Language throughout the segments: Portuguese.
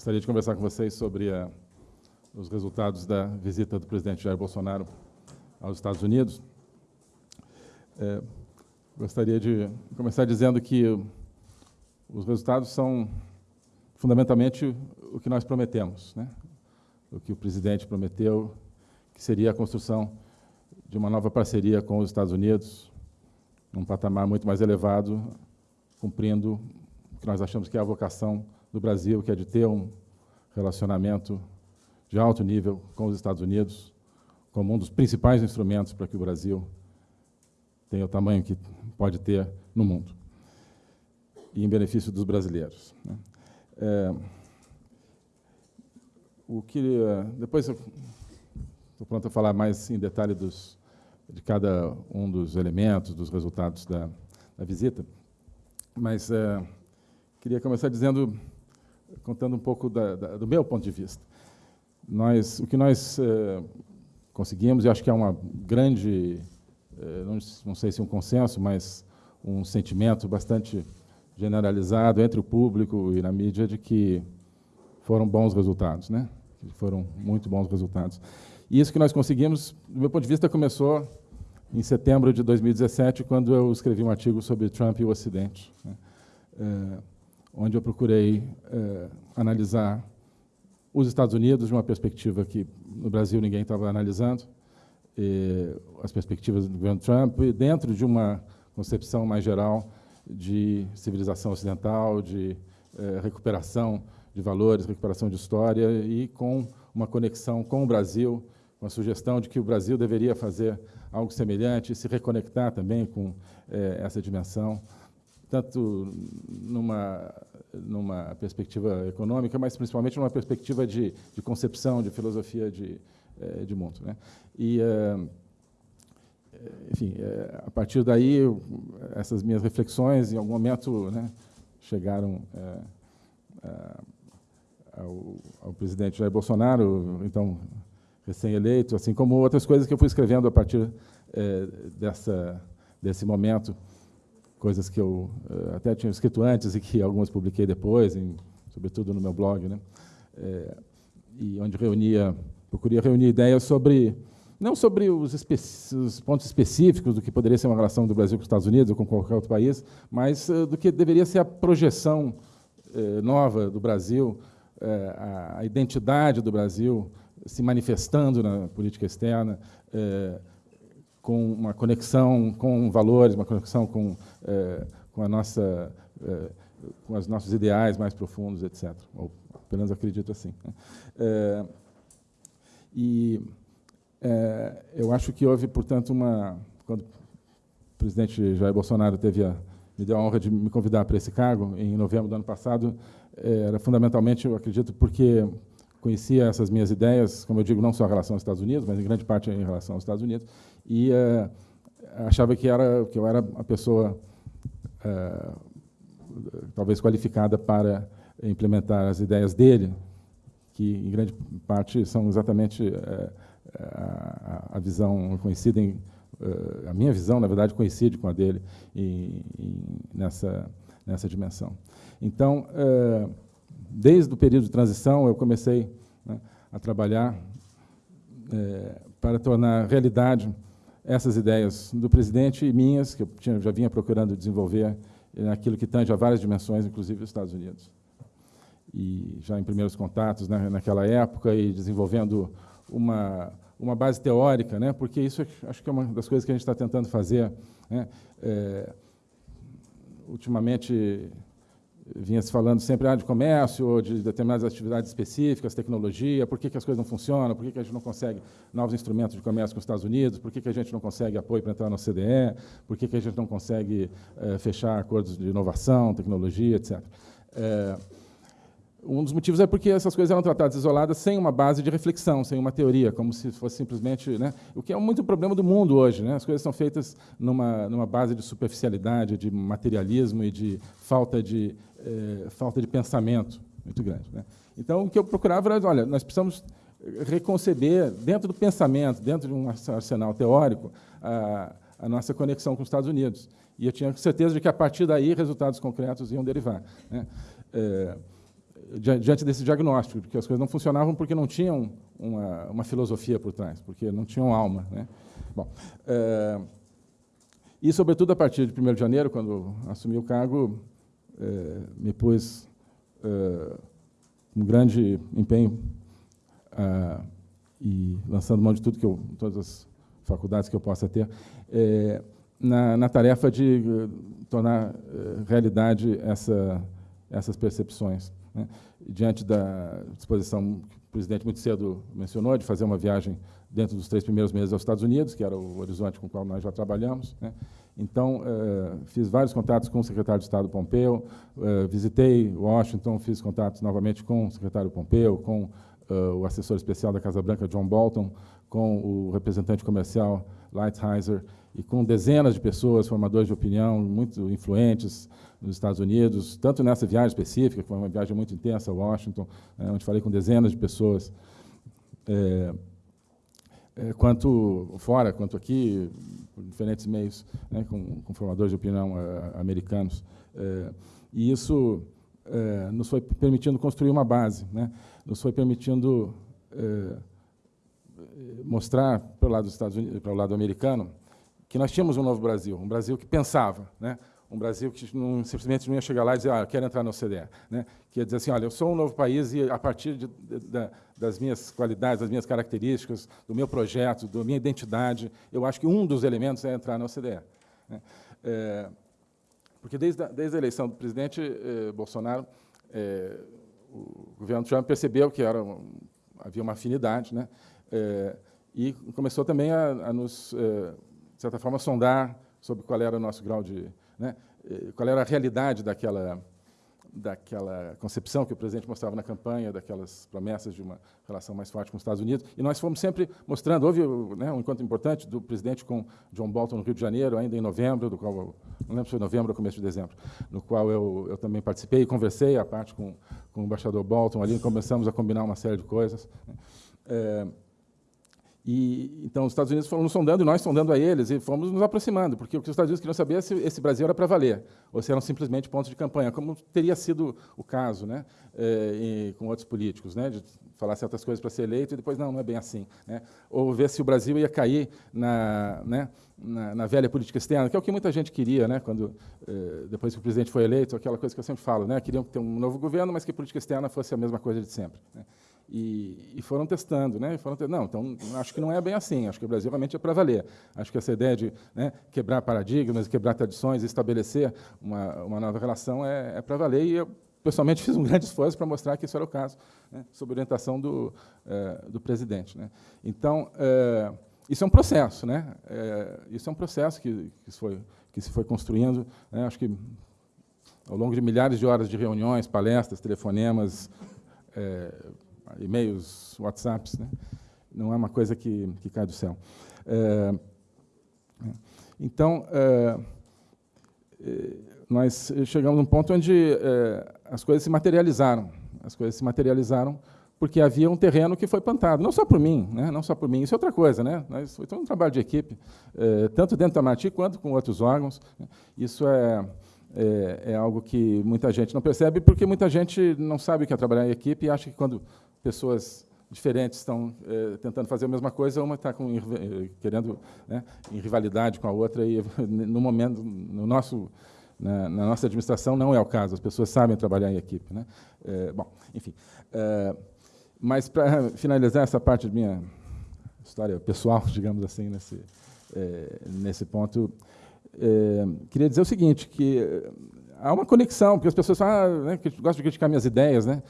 Gostaria de conversar com vocês sobre a, os resultados da visita do presidente Jair Bolsonaro aos Estados Unidos. É, gostaria de começar dizendo que os resultados são fundamentalmente o que nós prometemos, né? o que o presidente prometeu, que seria a construção de uma nova parceria com os Estados Unidos, num patamar muito mais elevado, cumprindo o que nós achamos que é a vocação do Brasil, que é de ter um relacionamento de alto nível com os Estados Unidos, como um dos principais instrumentos para que o Brasil tenha o tamanho que pode ter no mundo, e em benefício dos brasileiros. Né? É, o que, depois eu estou pronto a falar mais em detalhe dos, de cada um dos elementos, dos resultados da, da visita, mas é, queria começar dizendo contando um pouco da, da, do meu ponto de vista. Nós, o que nós eh, conseguimos, e acho que é uma grande, eh, não, não, sei se um consenso, mas um sentimento bastante generalizado entre o público e na mídia de que foram bons resultados, né? Foram muito bons resultados. E isso que nós conseguimos, do meu ponto de vista, começou em setembro de 2017, quando eu escrevi um artigo sobre Trump e o Ocidente. Né? É, onde eu procurei é, analisar os Estados Unidos de uma perspectiva que no Brasil ninguém estava analisando, as perspectivas do governo Trump, dentro de uma concepção mais geral de civilização ocidental, de é, recuperação de valores, recuperação de história e com uma conexão com o Brasil, com a sugestão de que o Brasil deveria fazer algo semelhante, se reconectar também com é, essa dimensão tanto numa, numa perspectiva econômica, mas principalmente numa perspectiva de, de concepção, de filosofia de, eh, de mundo. Né? E, eh, enfim, eh, a partir daí, essas minhas reflexões, em algum momento, né, chegaram ao, ao, presidente Jair Bolsonaro, então recém-eleito, assim como outras coisas que eu fui escrevendo a partir dessa, desse momento coisas que eu uh, até tinha escrito antes e que algumas publiquei depois, em, sobretudo no meu blog, né? É, e onde reunia, procurei reunir ideias sobre, não sobre os, os, pontos específicos do que poderia ser uma relação do Brasil com os Estados Unidos ou com qualquer outro país, mas uh, do que deveria ser a projeção uh, nova do Brasil, a, a, identidade do Brasil se manifestando na política externa, com uma conexão com valores, uma conexão com, é, com, a nossa, é, com os nossos ideais mais profundos, etc. Ou apenas acredito assim. É, e é, eu acho que houve, portanto, uma... Quando o presidente Jair Bolsonaro teve a, me deu a honra de me convidar para esse cargo, em novembro do ano passado, era fundamentalmente, eu acredito, porque conhecia essas minhas ideias, como eu digo, não só em relação aos Estados Unidos, mas em grande parte em relação aos Estados Unidos, e uh, achava que, era, que eu era a pessoa uh, talvez qualificada para implementar as ideias dele, que em grande parte são exatamente uh, a, a, visão conhecida em, a minha visão, na verdade, coincide com a dele nessa, nessa dimensão. Então, desde o período de transição, eu comecei né, a trabalhar é, para tornar realidade essas ideias do presidente e minhas, que eu tinha, já vinha procurando desenvolver naquilo que tange a várias dimensões, inclusive os Estados Unidos. E já em primeiros contatos né, naquela época e desenvolvendo uma, uma base teórica, né, porque isso acho que é uma das coisas que a gente está tentando fazer. Né, é, ultimamente, vinha se falando sempre ah, de comércio, ou de determinadas atividades específicas, tecnologia, por que, que as coisas não funcionam, por que, que a gente não consegue novos instrumentos de comércio com os Estados Unidos, por que, que a gente não consegue apoio para entrar na CDE, por que, que a gente não consegue é, fechar acordos de inovação, tecnologia, etc. É, um dos motivos é porque essas coisas eram tratadas isoladas sem uma base de reflexão, sem uma teoria, como se fosse simplesmente... Né, o que é muito problema do mundo hoje. Né, as coisas são feitas numa, numa base de superficialidade, de materialismo e de falta de, eh, falta de pensamento muito grande. Né. Então, o que eu procurava era, olha, nós precisamos reconceber, dentro do pensamento, dentro de um arsenal teórico, a, a nossa conexão com os Estados Unidos. E eu tinha certeza de que, a partir daí, resultados concretos iam derivar. Né. É, diante desse diagnóstico, porque as coisas não funcionavam porque não tinham uma, uma filosofia por trás, porque não tinham alma. Né? Bom, é, e, sobretudo, a partir de 1 de janeiro, quando assumi o cargo, é, me pus é, com grande empenho e lançando mão de tudo que eu, todas as faculdades que eu possa ter, é, na, na, tarefa de tornar realidade essa, essas percepções. Né? Diante da disposição que o presidente muito cedo mencionou, de fazer uma viagem dentro dos três primeiros meses aos Estados Unidos, que era o horizonte com o qual nós já trabalhamos. Né? Então, eh, fiz vários contatos com o secretário de Estado Pompeu, eh, visitei Washington, fiz contatos novamente com o secretário Pompeu, com eh, o assessor especial da Casa Branca, John Bolton, com o representante comercial Lighthizer, e com dezenas de pessoas, formadores de opinião, muito influentes nos Estados Unidos, tanto nessa viagem específica, que foi uma viagem muito intensa a Washington, né, onde falei com dezenas de pessoas, quanto fora, quanto aqui, por diferentes meios, né, com, com, formadores de opinião é, americanos. É, e isso é, nos foi permitindo construir uma base, né, nos foi permitindo mostrar para o lado dos Estados Unidos, para o lado americano, que nós tínhamos um novo Brasil, um Brasil que pensava, né? um Brasil que não, simplesmente não ia chegar lá e dizer, ah, eu quero entrar na OCDE. Né? Que ia dizer assim, olha, eu sou um novo país e a partir de, de, de, das minhas qualidades, das minhas características, do meu projeto, da minha identidade, eu acho que um dos elementos é entrar na OCDE. Né? É, porque desde a, desde a eleição do presidente eh, Bolsonaro, eh, o governo Trump percebeu que era, havia uma afinidade, né? Eh, e começou também a, a nos de certa forma, sondar sobre qual era o nosso grau de... Né, qual era a realidade daquela, daquela concepção que o presidente mostrava na campanha, daquelas promessas de uma relação mais forte com os Estados Unidos. E nós fomos sempre mostrando, houve né, um encontro importante do presidente com John Bolton no Rio de Janeiro, ainda em novembro, do qual, eu, não lembro se foi novembro ou começo de dezembro, no qual eu, eu também participei e conversei, a parte com, com o embaixador Bolton ali, começamos a combinar uma série de coisas. É, e, então, os Estados Unidos foram nos sondando e nós sondando a eles e fomos nos aproximando, porque o que os Estados Unidos queriam saber é se esse Brasil era para valer, ou se eram simplesmente pontos de campanha, como teria sido o caso né, é, com outros políticos, né, de falar certas coisas para ser eleito e depois, não, não é bem assim. Né, ou ver se o Brasil ia cair na, né, na, na, velha política externa, que é o que muita gente queria, né, quando, é, depois que o presidente foi eleito, aquela coisa que eu sempre falo, né, queriam ter um novo governo, mas que a política externa fosse a mesma coisa de sempre. Né. E, e, foram testando, né? E foram não, então acho que não é bem assim. Acho que o Brasil realmente é para valer. Acho que essa ideia de né, quebrar paradigmas, quebrar tradições, estabelecer uma, uma nova relação é, é para valer. E eu pessoalmente fiz um grande esforço para mostrar que isso era o caso, né, sob orientação do, é, do presidente. Né? Então é, isso é um processo, né? É, isso é um processo que, que, foi, que se foi construindo. Né? Acho que ao longo de milhares de horas de reuniões, palestras, telefonemas e-mails, WhatsApps, né? não é uma coisa que, que cai do céu. É, então, é, é nós chegamos a um ponto onde é, as coisas se materializaram. As coisas se materializaram porque havia um terreno que foi plantado, não só por mim, né? não só por mim, isso é outra coisa, né? Nós, foi todo um trabalho de equipe, é, tanto dentro da Mati quanto com outros órgãos. Né? Isso é, é, é, algo que muita gente não percebe, porque muita gente não sabe o que é trabalhar em equipe e acha que quando pessoas diferentes estão é, tentando fazer a mesma coisa, uma está eh, querendo né, em rivalidade com a outra, e no momento, no nosso, na, na, nossa administração não é o caso, as pessoas sabem trabalhar em equipe. Né? É, bom, enfim. Mas, para finalizar essa parte da minha história pessoal, digamos assim, nesse, nesse ponto, queria dizer o seguinte, que há uma conexão, porque as pessoas falam, ah, né, que gostam de criticar minhas ideias, né?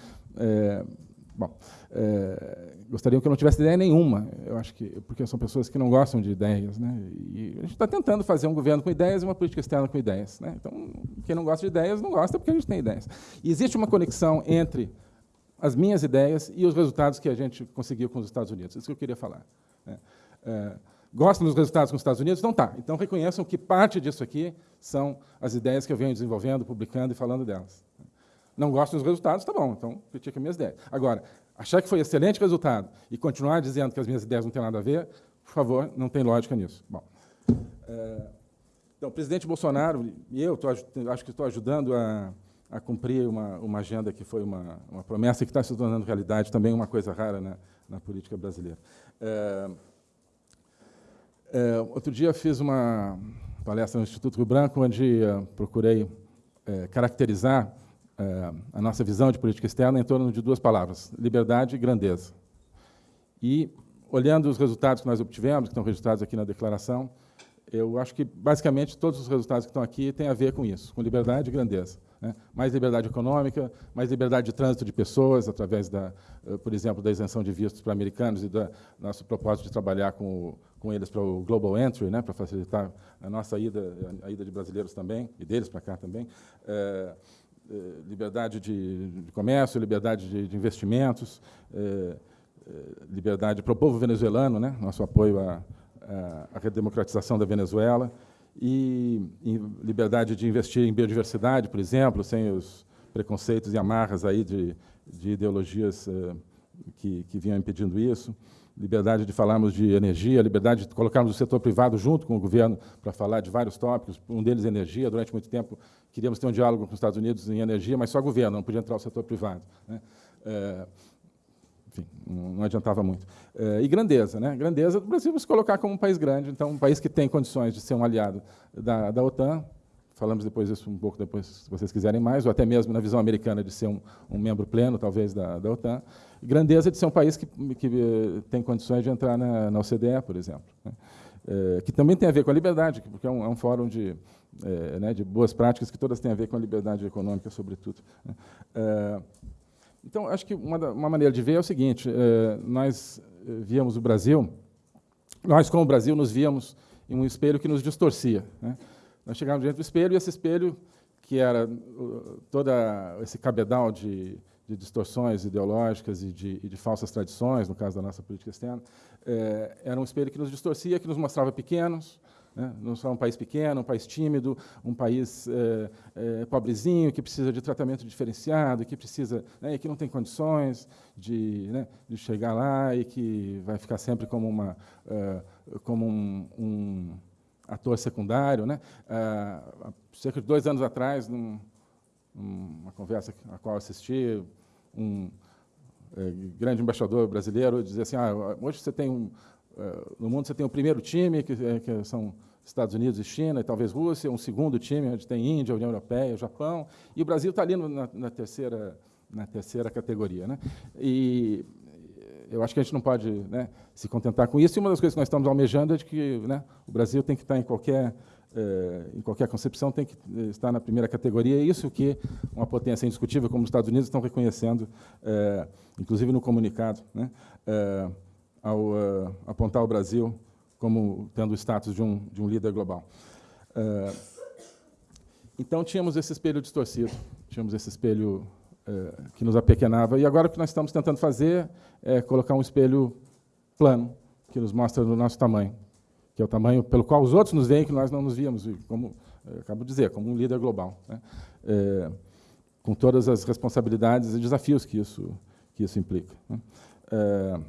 Bom, é, gostariam que eu não tivesse ideia nenhuma, eu acho que, porque são pessoas que não gostam de ideias. Né? E a gente está tentando fazer um governo com ideias e uma política externa com ideias. Né? Então, quem não gosta de ideias, não gosta porque a gente tem ideias. E existe uma conexão entre as minhas ideias e os resultados que a gente conseguiu com os Estados Unidos. Isso que eu queria falar. Né? É, gostam dos resultados com os Estados Unidos? Então tá. Então reconheçam que parte disso aqui são as ideias que eu venho desenvolvendo, publicando e falando delas. Não gosto dos resultados, tá bom, então critica minhas ideias. Agora, achar que foi excelente resultado e continuar dizendo que as minhas ideias não têm nada a ver, por favor, não tem lógica nisso. Bom, é, então, o presidente Bolsonaro, e eu tô, acho que estou ajudando a, a cumprir uma, uma agenda que foi uma, uma promessa que está se tornando realidade, também uma coisa rara na, na política brasileira. É, é, outro dia fiz uma palestra no Instituto Rio Branco, onde uh, procurei uh, caracterizar uh, a nossa visão de política externa em torno de duas palavras, liberdade e grandeza. E, olhando os resultados que nós obtivemos, que estão registrados aqui na declaração, eu acho que, basicamente, todos os resultados que estão aqui têm a ver com isso, com liberdade e grandeza. Né? Mais liberdade econômica, mais liberdade de trânsito de pessoas, através, da, eh, por exemplo, da isenção de vistos para americanos e do nosso propósito de trabalhar com, com eles para o Global Entry, né? para facilitar a nossa ida, a ida de brasileiros também, e deles para cá também. É, liberdade de, de, comércio, liberdade de, de investimentos, é, liberdade para o povo venezuelano, né? nosso apoio à, à redemocratização da Venezuela, e, e, liberdade de investir em biodiversidade, por exemplo, sem os preconceitos e amarras aí de, de ideologias que, que vinham impedindo isso, liberdade de falarmos de energia, liberdade de colocarmos o setor privado junto com o governo para falar de vários tópicos, um deles energia. Durante muito tempo queríamos ter um diálogo com os Estados Unidos em energia, mas só governo, não podia entrar o setor privado. Né? Uh, enfim, não adiantava muito. Eh, e grandeza, né? Grandeza do Brasil se colocar como um país grande, então um país que tem condições de ser um aliado da, da OTAN, falamos depois disso um pouco depois, se vocês quiserem mais, ou até mesmo na visão americana de ser um, um membro pleno, talvez, da, da OTAN. Grandeza de ser um país que, que eh, tem condições de entrar na, na OCDE, por exemplo. Né? É, que também tem a ver com a liberdade, porque é um, é um fórum de, é, né, de boas práticas que todas têm a ver com a liberdade econômica, sobretudo. Né? Então, acho que uma, uma maneira de ver é o seguinte, nós víamos o Brasil, nós, como o Brasil, nos víamos em um espelho que nos distorcia. Né? Nós chegávamos diante do espelho e esse espelho, que era todo esse cabedal de, de distorções ideológicas e de, e de, falsas tradições, no caso da nossa política externa, é, era um espelho que nos distorcia, que nos mostrava pequenos, né? Não só um país pequeno, um país tímido, um país é, é, pobrezinho, que precisa de tratamento diferenciado, que precisa, né, que não tem condições de, né, de chegar lá e que vai ficar sempre como, uma, uh, como um, um, ator secundário. Né? Uh, cerca de dois anos atrás, num, numa conversa a qual assisti, um é, grande embaixador brasileiro dizia assim, ah, hoje você tem um, é, no mundo você tem o primeiro time, que, é, que, são Estados Unidos e China, e talvez Rússia, um segundo time, onde tem Índia, União Europeia, Japão, e o Brasil está ali na, na, terceira, na terceira categoria. Né? E eu acho que a gente não pode né, se contentar com isso, e uma das coisas que nós estamos almejando é de que né, o Brasil tem que estar em qualquer, eh, em qualquer concepção, tem que estar na primeira categoria, e isso que uma potência indiscutível como os Estados Unidos estão reconhecendo, eh, inclusive no comunicado, né, eh, ao uh, apontar o Brasil como tendo o status de um, de um líder global. Uh, então, tínhamos esse espelho distorcido, tínhamos esse espelho que nos apequenava, e agora o que nós estamos tentando fazer é colocar um espelho plano, que nos mostra o nosso tamanho, que é o tamanho pelo qual os outros nos veem que nós não nos víamos, como acabo de dizer, como um líder global, né? é, com todas as responsabilidades e desafios que isso, que isso implica. Né? É,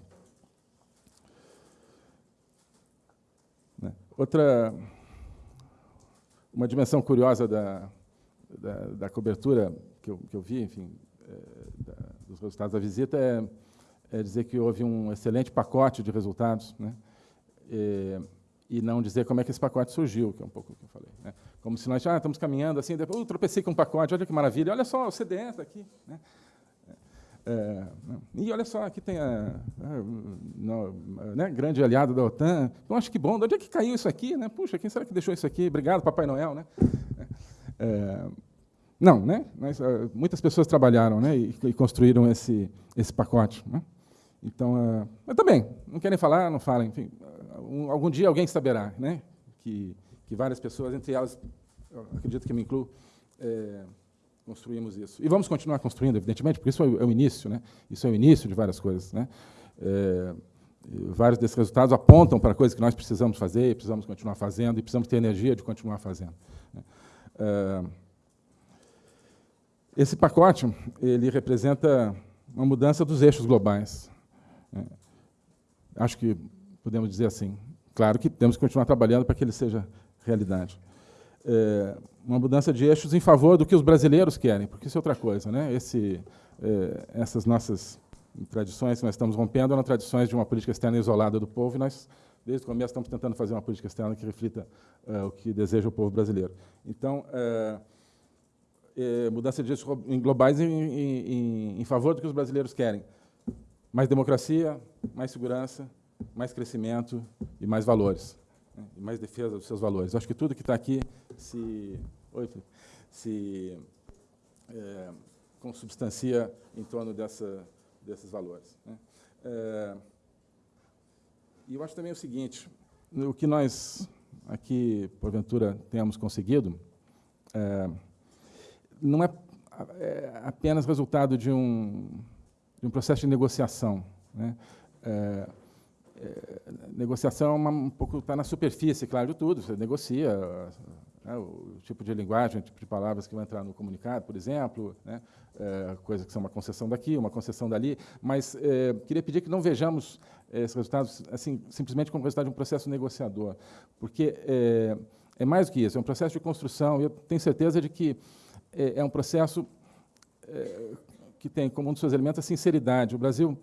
Outra, uma dimensão curiosa da, da, da cobertura que eu, que eu, vi, enfim, é, da, dos resultados da visita é, é, dizer que houve um excelente pacote de resultados, né? E, não dizer como é que esse pacote surgiu, que é um pouco o que eu falei. Né? Como se nós ah, estamos caminhando assim, depois eu tropecei com um pacote, olha que maravilha, olha só, o está aqui. Né? É, e olha só, aqui tem a, a, né, grande aliado da OTAN. Eu acho que bom, de onde é que caiu isso aqui? Né? Puxa, quem será que deixou isso aqui? Obrigado, Papai Noel. Né? É, não, né? Mas, ah, muitas pessoas trabalharam né, e, e, construíram esse, esse pacote. Né? Então, uh, mas também, não querem falar, não falem. Enfim, um, algum dia alguém saberá né, que, que várias pessoas, entre elas, acredito que me incluo, é, construímos isso. E vamos continuar construindo, evidentemente, porque isso é o, é início, né? isso é o início de várias coisas. Né? É, vários desses resultados apontam para coisas que nós precisamos fazer, precisamos continuar fazendo, e precisamos ter energia de continuar fazendo. Né? É, esse pacote ele representa uma mudança dos eixos globais. Né? Acho que podemos dizer assim. Claro que temos que continuar trabalhando para que ele seja realidade. é, uma mudança de eixos em favor do que os brasileiros querem, porque isso é outra coisa. Né? Esse, é, essas nossas tradições que nós estamos rompendo eram tradições de uma política externa isolada do povo, e nós, desde o começo, estamos tentando fazer uma política externa que reflita é, o que deseja o povo brasileiro. Então, é, é, mudança de eixos globais em, em, em favor do que os brasileiros querem. Mais democracia, mais segurança, mais crescimento e mais valores, né? e mais defesa dos seus valores. Eu acho que tudo que está aqui se, oi, se é, consubstancia em torno dessa, desses valores. Né? É, e eu acho também o seguinte, o que nós aqui, porventura, temos conseguido, é, não é, é, apenas resultado de um, de um processo de negociação. Né? É, é, negociação é um pouco está na superfície, claro, de tudo. Você negocia né, o tipo de linguagem, o tipo de palavras que vai entrar no comunicado, por exemplo, né, é, coisas que são uma concessão daqui, uma concessão dali. Mas é, queria pedir que não vejamos esses resultados assim simplesmente como resultado de um processo negociador, porque é, é mais do que isso. É um processo de construção. E eu tenho certeza de que é, um processo que tem como um dos seus elementos a sinceridade. O Brasil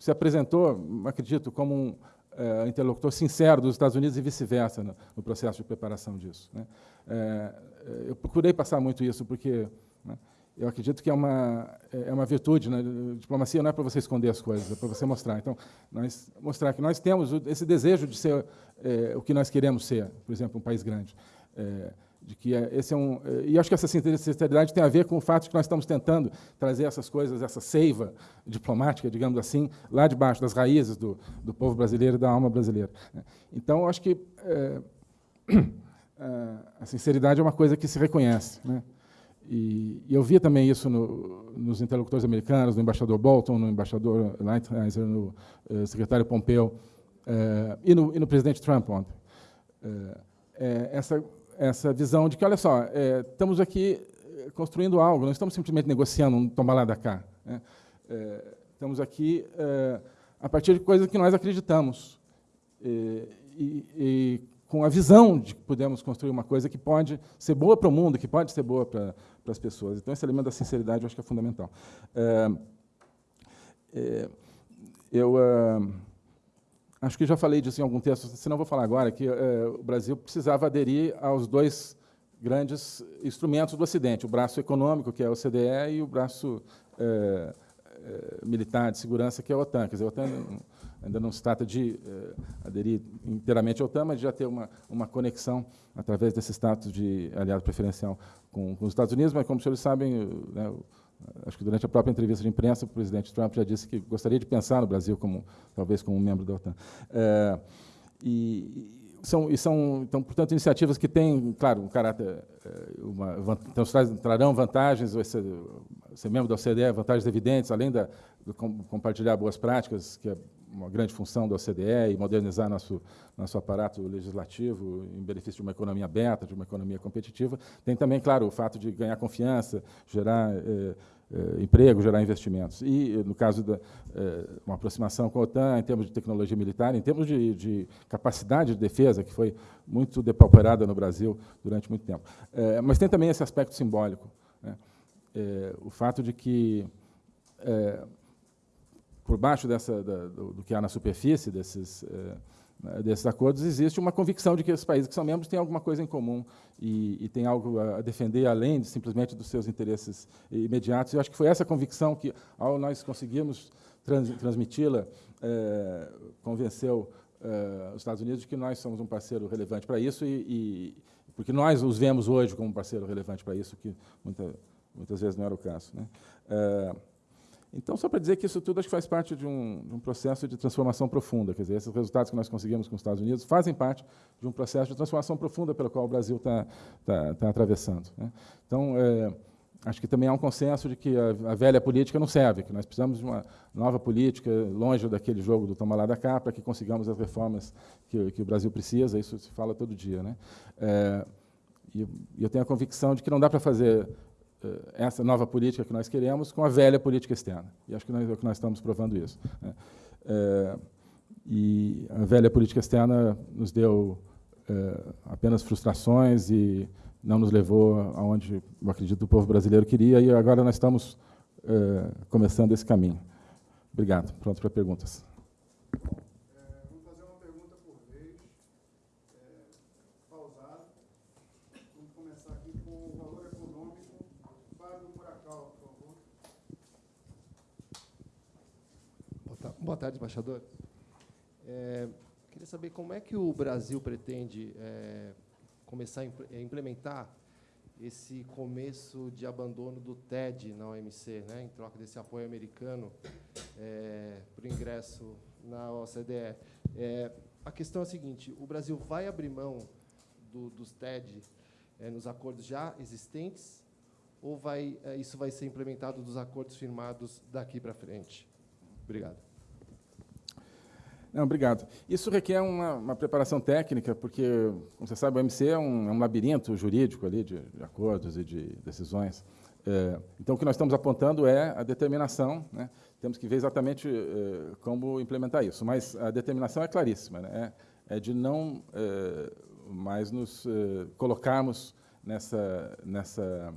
se apresentou, acredito, como um é, interlocutor sincero dos Estados Unidos e vice-versa no, no, processo de preparação disso. Né? É, eu procurei passar muito isso, porque né, eu acredito que é uma, é uma virtude. Né? Diplomacia não é para você esconder as coisas, é para você mostrar. Então, nós, mostrar que nós temos esse desejo de ser é, o que nós queremos ser, por exemplo, um país grande. É, de que é, esse é um é, e acho que essa sinceridade tem a ver com o fato de que nós estamos tentando trazer essas coisas, essa seiva diplomática, digamos assim, lá debaixo das raízes do, do povo brasileiro e da alma brasileira. Né. Então, acho que é, a sinceridade é uma coisa que se reconhece, né? E, e eu via também isso no, nos interlocutores americanos, no embaixador Bolton, no embaixador Lighthizer, no uh, secretário Pompeo uh, e, no, e, no, presidente Trump ontem. Uh, essa essa visão de que, olha só, é, estamos aqui é, construindo algo, não estamos simplesmente negociando um tomar lá da cá. Né? É, estamos aqui é, a partir de coisas que nós acreditamos. E, e, e, com a visão de que podemos construir uma coisa que pode ser boa para o mundo, que pode ser boa para, as pessoas. Então, esse elemento da sinceridade eu acho que é fundamental. É, é eu acho que já falei disso em algum texto, se não vou falar agora, que é, o Brasil precisava aderir aos dois grandes instrumentos do Ocidente, o braço econômico, que é a OCDE, e o braço é, é, militar de segurança, que é a OTAN. Quer dizer, a OTAN ainda não se trata de aderir inteiramente à OTAN, mas de já ter uma, uma conexão através desse status de aliado preferencial com, com os Estados Unidos, mas, como os senhores sabem, né, acho que durante a própria entrevista de imprensa, o presidente Trump já disse que gostaria de pensar no Brasil como talvez como um membro da OTAN. É, e, são, e são, então, portanto, iniciativas que têm, claro, um caráter, é, uma, então, trarão vantagens, ser, ser membro da OCDE, vantagens evidentes, além de compartilhar boas práticas, que é uma grande função da OCDE, e modernizar nosso, nosso aparato legislativo em benefício de uma economia aberta, de uma economia competitiva. Tem também, claro, o fato de ganhar confiança, gerar eh, eh, emprego, gerar investimentos. E, no caso da eh, uma aproximação com a OTAN, em termos de tecnologia militar, em termos de, de capacidade de defesa, que foi muito depauperada no Brasil durante muito tempo. mas tem também esse aspecto simbólico. Né? o fato de que por baixo dessa, da, do, do, que há na superfície desses, eh, desses acordos, existe uma convicção de que os países que são membros têm alguma coisa em comum e, e têm algo a defender além de, simplesmente dos seus interesses imediatos. Eu acho que foi essa convicção que, ao nós conseguirmos trans, transmiti-la, eh, convenceu eh, os Estados Unidos de que nós somos um parceiro relevante para isso e, e, porque nós os vemos hoje como um parceiro relevante para isso, que muita, muitas vezes não era o caso. Né? Então, só para dizer que isso tudo acho que faz parte de um, de um, processo de transformação profunda. Quer dizer, esses resultados que nós conseguimos com os Estados Unidos fazem parte de um processo de transformação profunda pelo qual o Brasil está tá, tá atravessando. Né? Então, é, acho que também há um consenso de que a, a, velha política não serve, que nós precisamos de uma nova política, longe daquele jogo do tomar lá da cá, para que consigamos as reformas que, que, o Brasil precisa. Isso se fala todo dia. Né? É, e eu tenho a convicção de que não dá para fazer essa nova política que nós queremos com a velha política externa. E acho que nós, é nós estamos provando isso. Né? É, e a velha política externa nos deu é, apenas frustrações e não nos levou aonde, eu acredito, o povo brasileiro queria, e agora nós estamos eh, começando esse caminho. Obrigado. Pronto para perguntas. vamos fazer uma pergunta por vez, pausado. Vamos começar aqui com o valor econômico. Fábio Muracal, por favor. Boa tarde, embaixador. É, queria saber como é que o Brasil pretende é, começar a implementar esse começo de abandono do TED na OMC, né, em troca desse apoio americano é, para o ingresso na OCDE. É, a questão é a seguinte: o Brasil vai abrir mão do, dos TED é, nos acordos já existentes ou vai, é, isso vai ser implementado dos acordos firmados daqui para frente? Obrigado. Não, obrigado. Isso requer uma, uma, preparação técnica, porque, como você sabe, o MC é um, é um labirinto jurídico ali de, de, acordos e de decisões. É, então, o que nós estamos apontando é a determinação. Né? Temos que ver exatamente é, como implementar isso. Mas a determinação é claríssima. Né? É, é de não é, mais nos é, colocarmos nessa, nessa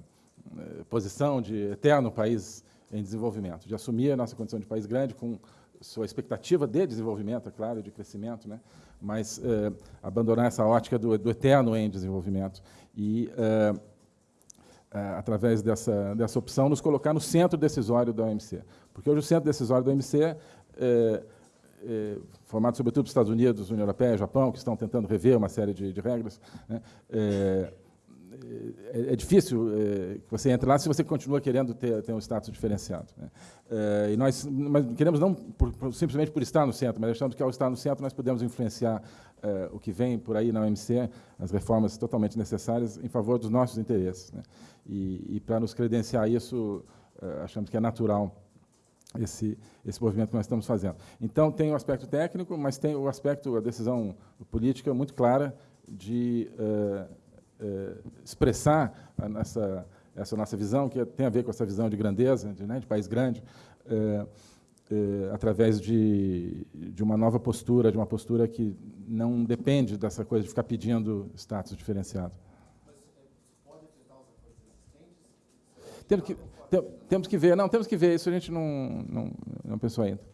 posição de eterno país em desenvolvimento, de assumir a nossa condição de país grande com sua expectativa de desenvolvimento, é claro, de crescimento, né? mas é, abandonar essa ótica do, do, eterno em desenvolvimento e, é, é, através dessa, dessa opção, nos colocar no centro decisório da OMC. Porque hoje o centro decisório da OMC, formado sobretudo pelos Estados Unidos, União Europeia, Japão, que estão tentando rever uma série de, de regras, né? É, é, difícil é, que você entre lá se você continua querendo ter, ter um status diferenciado. Né? É, e nós mas queremos não por, por, simplesmente por estar no centro, mas achamos que ao estar no centro nós podemos influenciar é, o que vem por aí na OMC, as reformas totalmente necessárias em favor dos nossos interesses. Né? E, e para nos credenciar isso, é, achamos que é natural esse, esse movimento que nós estamos fazendo. Então, tem o aspecto técnico, mas tem o aspecto, a decisão política muito clara de eh, expressar nossa, essa nossa visão, que tem a ver com essa visão de grandeza, de, né, de país grande, eh, eh, através de, de uma nova postura, de uma postura que não depende dessa coisa de ficar pedindo status diferenciado. Temos que, temos que ver, não, temos que ver, isso a gente não, não, não pensou ainda.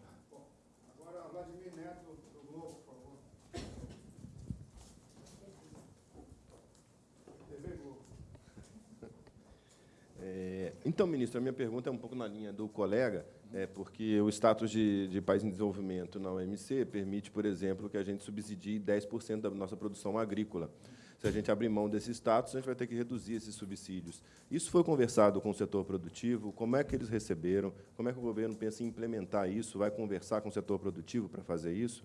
Então, ministro, a minha pergunta é um pouco na linha do colega, é, porque o status de, de país em desenvolvimento na OMC permite, por exemplo, que a gente subsidie 10% da nossa produção agrícola. Se a gente abrir mão desse status, a gente vai ter que reduzir esses subsídios. Isso foi conversado com o setor produtivo? Como é que eles receberam? Como é que o governo pensa em implementar isso? Vai conversar com o setor produtivo para fazer isso?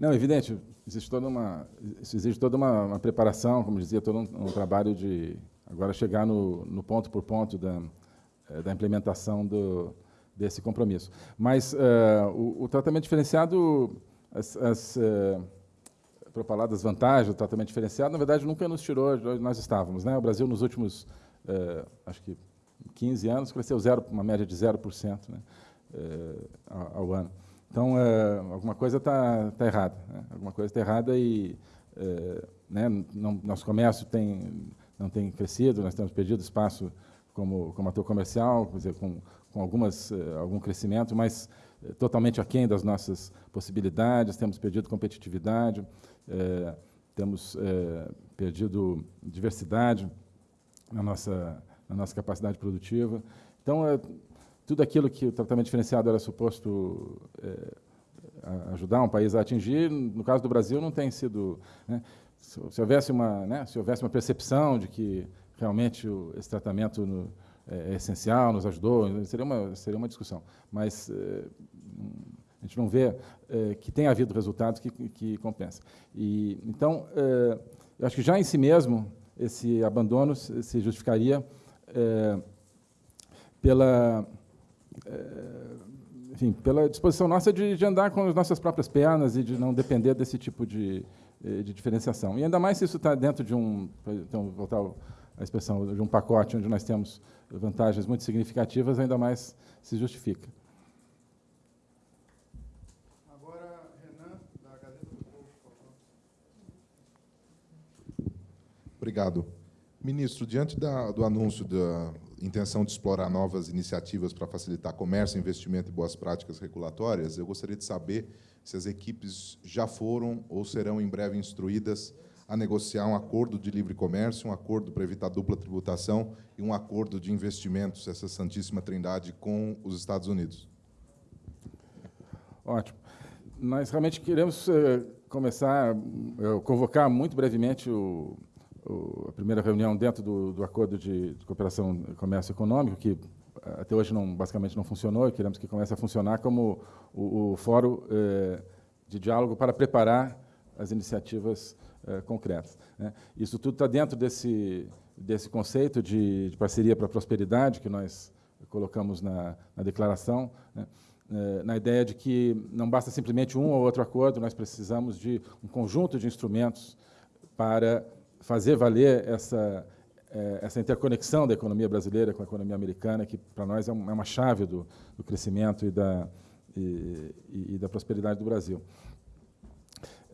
Não, evidente, existe toda uma, existe toda uma, uma preparação, como dizia, todo um, um trabalho de Agora, chegar no, no ponto por ponto da, eh, da implementação do, desse compromisso. Mas uh, o, o, tratamento diferenciado, as, as uh, propaladas vantagens do tratamento diferenciado, na verdade, nunca nos tirou de onde nós estávamos. Né? O Brasil, nos últimos, uh, acho que 15 anos, cresceu zero, uma média de 0% né? Ao, ao, ano. Então, alguma coisa está tá errada. Né? Alguma coisa está errada e né, não, nosso comércio tem não tem crescido, nós temos perdido espaço como, como ator comercial, quer dizer, com, com algumas, eh, algum crescimento, mas eh, totalmente aquém das nossas possibilidades, temos perdido competitividade, eh, temos perdido diversidade na nossa, na nossa capacidade produtiva. Então, tudo aquilo que o tratamento diferenciado era suposto ajudar um país a atingir, no caso do Brasil, não tem sido... Né? Se, se, houvesse uma, né, se houvesse uma percepção de que realmente o, esse tratamento no, é, é, essencial, nos ajudou, seria uma, seria uma discussão. Mas é, a gente não vê é, que tenha havido resultados que, que compensem. E, então, é, eu acho que já em si mesmo, esse abandono se justificaria é, pela, enfim, pela disposição nossa de, de andar com as nossas próprias pernas e de não depender desse tipo de, de diferenciação. E ainda mais se isso está dentro de um, então, voltar à expressão, de um pacote onde nós temos vantagens muito significativas, ainda mais se justifica. Agora, Renan, da Gazeta do Povo. Obrigado. Ministro, diante da, do anúncio da intenção de explorar novas iniciativas para facilitar comércio, investimento e boas práticas regulatórias, eu gostaria de saber se as equipes já foram ou serão em breve instruídas a negociar um acordo de livre comércio, um acordo para evitar dupla tributação e um acordo de investimentos, essa santíssima trindade, com os Estados Unidos. Ótimo. Nós realmente queremos eh, começar, eh, convocar muito brevemente o, o, a primeira reunião dentro do, do Acordo de, de Cooperação e Comércio Econômico, que até hoje não, basicamente não funcionou, e queremos que comece a funcionar como o, o fórum eh, de diálogo para preparar as iniciativas eh, concretas. Né? Isso tudo está dentro desse, desse conceito de, de parceria para a prosperidade que nós colocamos na, na declaração, né? Eh, na ideia de que não basta simplesmente um ou outro acordo, nós precisamos de um conjunto de instrumentos para fazer valer essa, eh, essa interconexão da economia brasileira com a economia americana, que para nós é, é uma chave do, do crescimento e da, e, e, da prosperidade do Brasil.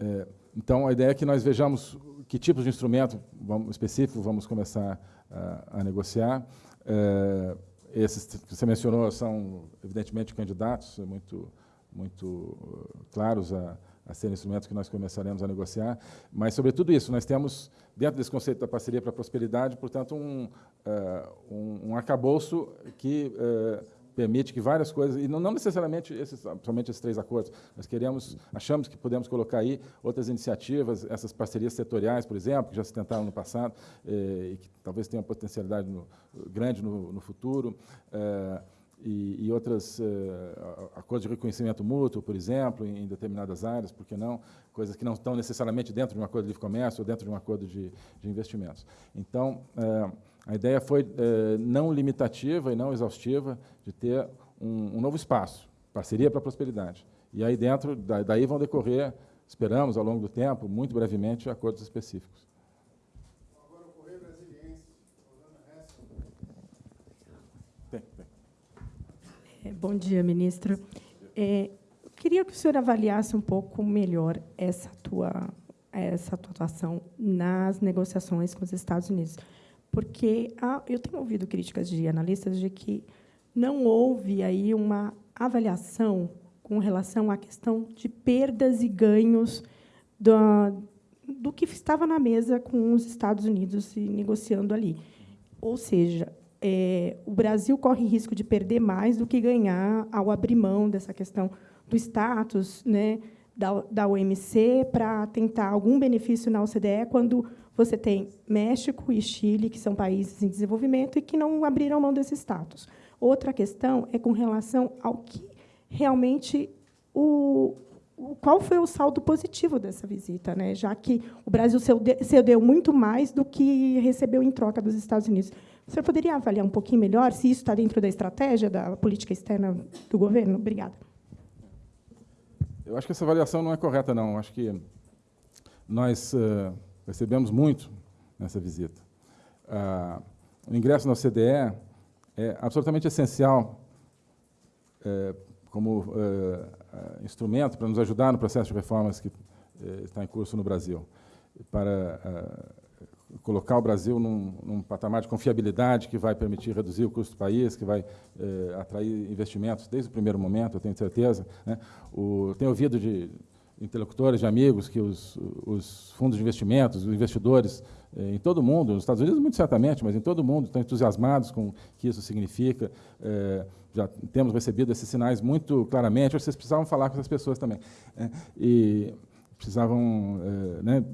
É, então, a ideia é que nós vejamos que tipos de instrumento vamos, específico vamos começar a, a negociar. É, esses que você mencionou são, evidentemente, candidatos muito, muito uh, claros a, a serem instrumentos que nós começaremos a negociar, mas, sobretudo isso, nós temos, dentro desse conceito da parceria para a prosperidade, portanto, um, uh, um, um arcabouço que uh, permite que várias coisas, e não, não necessariamente esses, somente esses três acordos, nós queremos, achamos que podemos colocar aí outras iniciativas, essas parcerias setoriais, por exemplo, que já se tentaram no passado eh, e que talvez tenham potencialidade no, grande no, no futuro, e, e outros eh, acordos de reconhecimento mútuo, por exemplo, em, em, determinadas áreas, por que não? Coisas que não estão necessariamente dentro de um acordo de livre comércio ou dentro de um acordo de, de investimentos. Então, eh, a ideia foi eh, não limitativa e não exaustiva de ter um, um novo espaço, parceria para a prosperidade. E aí dentro, daí vão decorrer, esperamos ao longo do tempo, muito brevemente, acordos específicos. Agora o Correio Brasiliense, tem, tem. É, bom dia, ministro. É, queria que o senhor avaliasse um pouco melhor essa tua, essa tua atuação nas negociações com os Estados Unidos porque há, eu tenho ouvido críticas de analistas de que não houve aí uma avaliação com relação à questão de perdas e ganhos do, do que estava na mesa com os Estados Unidos e negociando ali. Ou seja, é, o Brasil corre risco de perder mais do que ganhar ao abrir mão dessa questão do status né, da, da OMC para tentar algum benefício na OCDE, quando você tem México e Chile, que são países em desenvolvimento e que não abriram mão desse status. Outra questão é com relação ao que realmente o, qual foi o saldo positivo dessa visita, né? já que o Brasil cedeu muito mais do que recebeu em troca dos Estados Unidos. O senhor poderia avaliar um pouquinho melhor se isso está dentro da estratégia da política externa do governo? Obrigada. Eu acho que essa avaliação não é correta, não. Eu acho que nós uh, Recebemos muito nessa visita. Ah, o ingresso na OCDE é absolutamente essencial é, como é, instrumento para nos ajudar no processo de reformas que é, está em curso no Brasil, para colocar o Brasil num, num, patamar de confiabilidade que vai permitir reduzir o custo do país, que vai atrair investimentos desde o primeiro momento, eu tenho certeza. Né? O, tenho ouvido de interlocutores, de amigos, que os, os fundos de investimentos, os investidores eh, em todo o mundo, nos Estados Unidos muito certamente, mas em todo o mundo, estão entusiasmados com o que isso significa. Eh, já temos recebido esses sinais muito claramente. Vocês precisavam falar com essas pessoas também. Né? E precisavam eh, né,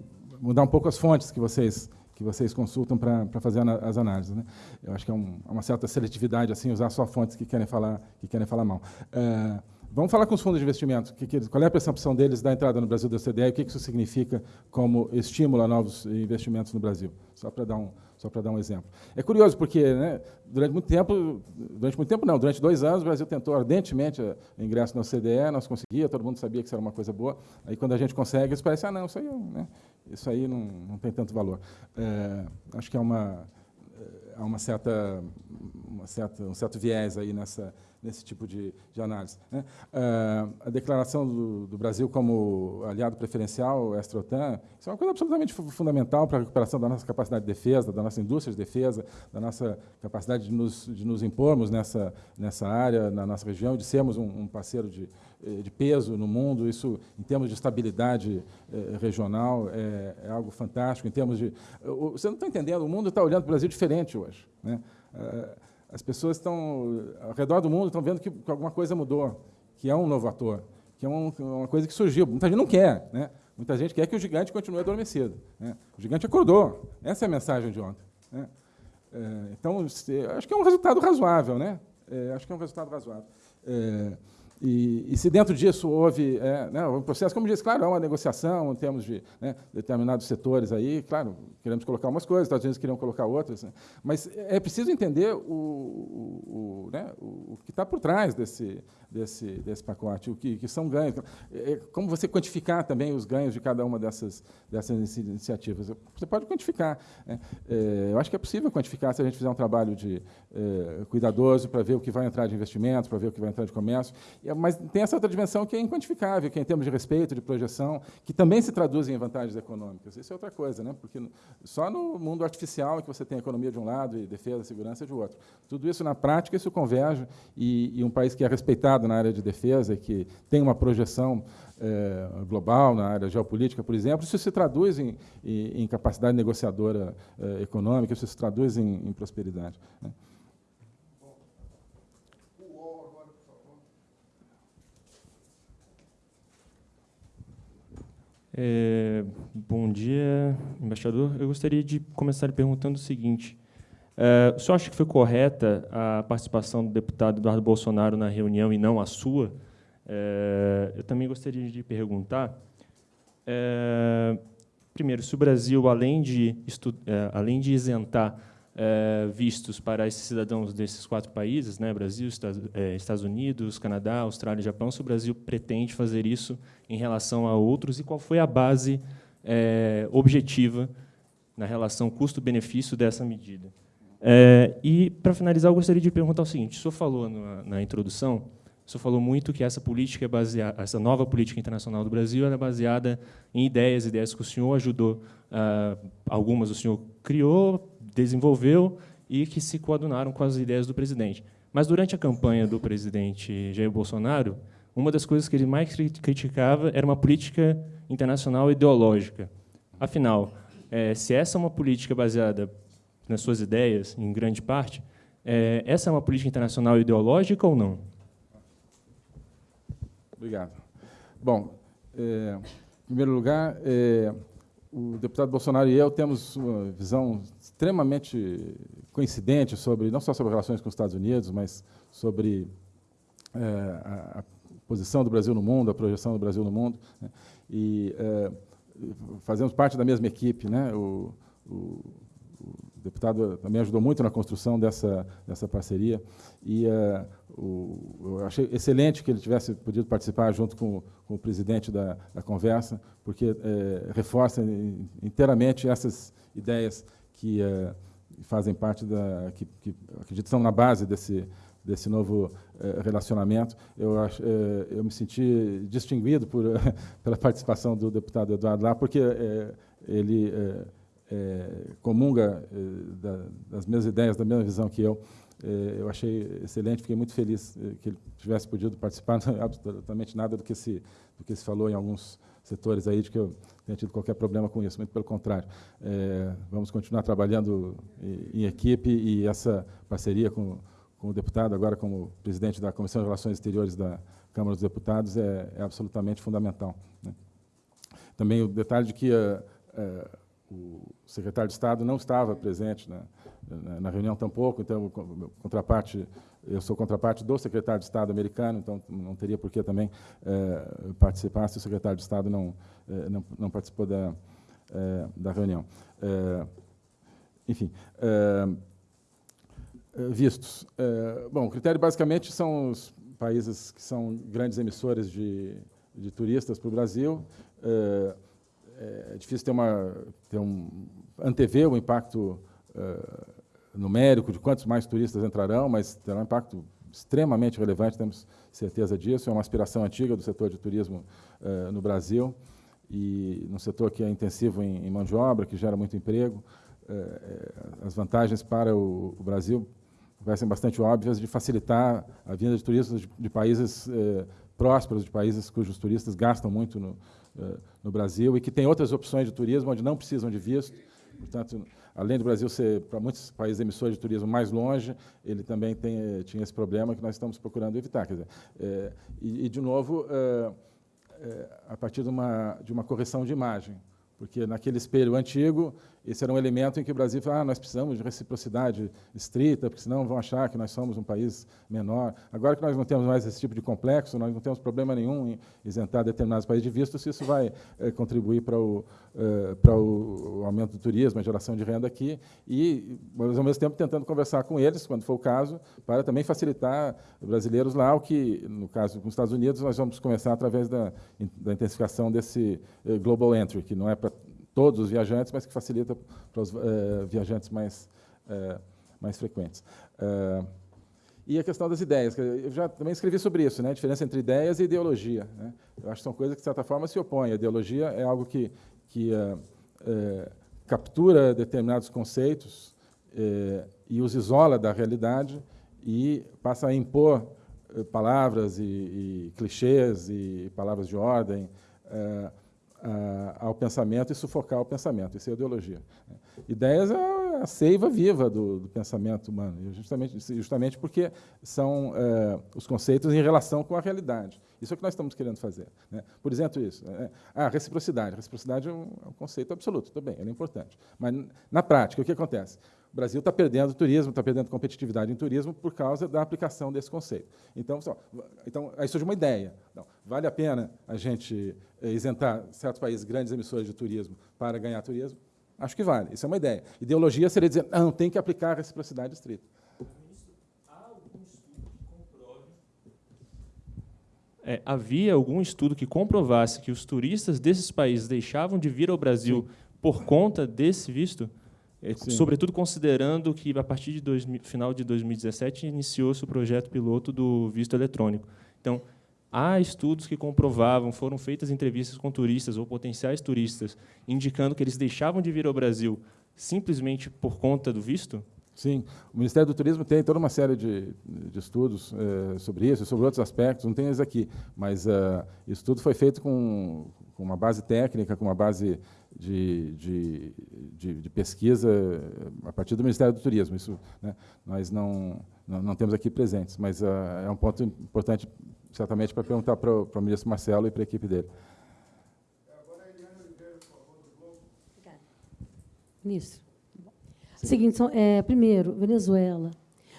mudar um pouco as fontes que vocês que vocês consultam para fazer as análises. Né? Eu acho que é um, uma certa seletividade assim usar só fontes que querem falar que querem falar mal. Vamos falar com os fundos de investimento. qual é a percepção deles da entrada no Brasil da OCDE e o que isso significa como estímulo a novos investimentos no Brasil? Só para dar um, só para dar um exemplo. É curioso porque, né, durante muito tempo, durante muito tempo não, durante dois anos o Brasil tentou ardentemente o ingresso na OCDE, nós conseguia, todo mundo sabia que isso era uma coisa boa. Aí quando a gente consegue, isso parece ah não, isso aí, né, isso aí não, não tem tanto valor. É, acho que é uma há uma certa, uma certa, um certo viés aí nessa nesse tipo de, de análise. Né? Uh, a declaração do, do, Brasil como aliado preferencial extra-OTAN, isso é uma coisa absolutamente fundamental para a recuperação da nossa capacidade de defesa, da nossa indústria de defesa, da nossa capacidade de nos, de nos impormos nessa, nessa área, na nossa região, de sermos um, um parceiro de, eh, de peso no mundo. Isso, em termos de estabilidade eh, regional, é, é, algo fantástico. Em termos de, você não está entendendo, o mundo está olhando para o Brasil diferente hoje. Né? Uh, as pessoas estão, ao redor do mundo, estão vendo que, alguma coisa mudou, que é um novo ator, que é um, uma coisa que surgiu. Muita gente não quer, né? Muita gente quer que o gigante continue adormecido. Né? O gigante acordou. Essa é a mensagem de ontem. Né? É, então, acho que é um resultado razoável. Né? É, acho que é um resultado razoável. É, e, e, se dentro disso houve é, né, um processo, como disse, claro, é uma negociação em termos de né, determinados setores aí, claro, queremos colocar umas coisas, Estados Unidos queriam colocar outras, né, mas é preciso entender o, o, o, né, o que está por trás desse, desse, desse pacote, o que, que são ganhos. É, é, como você quantificar também os ganhos de cada uma dessas, dessas iniciativas? Você pode quantificar. Né? É, eu acho que é possível quantificar se a gente fizer um trabalho de, é, cuidadoso para ver o que vai entrar de investimentos, para ver o que vai entrar de comércio, mas tem essa outra dimensão que é inquantificável, que é em termos de respeito, de projeção, que também se traduz em vantagens econômicas. Isso é outra coisa, né? porque só no mundo artificial é que você tem economia de um lado e defesa, segurança de outro. Tudo isso, na prática, isso converge, e, e um país que é respeitado na área de defesa, que tem uma projeção é, global na área geopolítica, por exemplo, isso se traduz em, em, capacidade negociadora é, econômica, isso se traduz em, em prosperidade. Né? É, bom dia, embaixador. Eu gostaria de começar perguntando o seguinte. Uh, o senhor acha que foi correta a participação do deputado Eduardo Bolsonaro na reunião e não a sua? Uh, eu também gostaria de perguntar, uh, primeiro, se o Brasil, além de, além de isentar vistos para esses cidadãos desses quatro países, né, Brasil, Estados Unidos, Canadá, Austrália e Japão, se o Brasil pretende fazer isso em relação a outros e qual foi a base objetiva na relação custo-benefício dessa medida? E, para finalizar, eu gostaria de perguntar o seguinte: o senhor falou na, na introdução, o senhor falou muito que essa política é baseada, essa nova política internacional do Brasil é baseada em ideias, ideias que o senhor ajudou, ah, algumas o senhor criou, desenvolveu e que se coadunaram com as ideias do presidente. Mas durante a campanha do presidente Jair Bolsonaro, uma das coisas que ele mais criticava era uma política internacional ideológica. Afinal, é, se essa é uma política baseada nas suas ideias, em grande parte, é, essa é uma política internacional ideológica ou não? Obrigado. Bom, é, em primeiro lugar, é, o deputado Bolsonaro e eu temos uma visão extremamente coincidente sobre, não só sobre relações com os Estados Unidos, mas sobre é, a, a, posição do Brasil no mundo, a projeção do Brasil no mundo. Né? E é, fazemos parte da mesma equipe. Né? O, o, o deputado também ajudou muito na construção dessa, dessa parceria. E uh, o, eu achei excelente que ele tivesse podido participar junto com, com o presidente da, da conversa, porque é, reforça inteiramente essas ideias que é, fazem parte da. que, que acredito estão na base desse, desse novo é, relacionamento. Eu, acho, eu me senti distinguido por, pela participação do deputado Eduardo lá, porque ele comunga da, das mesmas ideias, da mesma visão que eu. Eu achei excelente, fiquei muito feliz que ele tivesse podido participar. Absolutamente nada do que se do que se falou em alguns setores aí de que eu tenha tido qualquer problema com isso, muito pelo contrário. É, vamos continuar trabalhando em, equipe e essa parceria com, com o deputado, agora como presidente da Comissão de Relações Exteriores da Câmara dos Deputados, é, é absolutamente fundamental. Né? Também o detalhe de que a, o secretário de Estado não estava presente na, na, na reunião tampouco, então, contraparte, eu sou contraparte do secretário de Estado americano, então não teria por que também é, participar se o secretário de Estado não, é, não, não, participou da, é, da reunião. enfim, vistos. bom, o critério basicamente são os países que são grandes emissores de, de turistas para o Brasil, é difícil ter, uma, ter um, antever o impacto numérico de quantos mais turistas entrarão, mas terá um impacto extremamente relevante, temos certeza disso, é uma aspiração antiga do setor de turismo no Brasil, e num setor que é intensivo em, em mão de obra, que gera muito emprego, as vantagens para o, o Brasil parecem bastante óbvias de facilitar a vinda de turistas de, de países eh, prósperos, de países cujos turistas gastam muito no, eh, no Brasil e que têm outras opções de turismo onde não precisam de visto. Portanto, além do Brasil ser, para muitos países emissores de turismo, mais longe, ele também tem, eh, tinha esse problema que nós estamos procurando evitar. Quer dizer, eh, e, e, de novo, eh, eh, a partir de uma, de uma correção de imagem, porque naquele espelho antigo esse era um elemento em que o Brasil falou, ah, nós precisamos de reciprocidade estrita, porque senão vão achar que nós somos um país menor. Agora que nós não temos mais esse tipo de complexo, nós não temos problema nenhum em isentar determinados países de visto, se isso vai é, contribuir para o, é, para o, aumento do turismo, a geração de renda aqui, e, mas, ao mesmo tempo, tentando conversar com eles, quando for o caso, para também facilitar brasileiros lá, o que, no caso com os Estados Unidos, nós vamos começar através da, da intensificação desse eh, Global Entry, que não é para todos os viajantes, mas que facilita para os uh, viajantes mais, uh, mais frequentes. Uh, e a questão das ideias. Eu já também escrevi sobre isso, né? a diferença entre ideias e ideologia. Né? Eu acho que são coisas que, de certa forma, se opõem. A ideologia é algo que, que captura determinados conceitos e os isola da realidade e passa a impor palavras e, e clichês e palavras de ordem ao pensamento e sufocar o pensamento. Isso é ideologia. Ideias é a seiva viva do, do pensamento humano, justamente, justamente porque são é, os conceitos em relação com a realidade. Isso é o que nós estamos querendo fazer. Né? Por exemplo, isso. É, ah, reciprocidade. Reciprocidade é um, é um conceito absoluto, tudo bem, ele é importante. Mas, na prática, o que acontece? O Brasil está perdendo turismo, está perdendo competitividade em turismo por causa da aplicação desse conceito. Então, só, então aí surge uma ideia. Não, vale a pena a gente eh, isentar certos países grandes emissores de turismo para ganhar turismo? Acho que vale. Isso é uma ideia. Ideologia seria dizer, não, tem que aplicar a reciprocidade estrita. É, havia algum estudo que comprovasse que os turistas desses países deixavam de vir ao Brasil Sim. por conta desse visto? É, sobretudo considerando que, a partir de dois, final de 2017, iniciou-se o projeto piloto do visto eletrônico. Então, há estudos que comprovavam, foram feitas entrevistas com turistas ou potenciais turistas, indicando que eles deixavam de vir ao Brasil simplesmente por conta do visto? Sim, o Ministério do Turismo tem toda uma série de, de estudos é, sobre isso, sobre outros aspectos, não tem eles aqui, mas uh, isso tudo foi feito com, com uma base técnica, com uma base de, de, de, pesquisa a partir do Ministério do Turismo. Isso né, nós não, não, não, temos aqui presentes, mas uh, é um ponto importante, certamente, para perguntar para o, para o ministro Marcelo e para a equipe dele. Obrigada. Ministro. Sim. Seguinte, é, primeiro, Venezuela.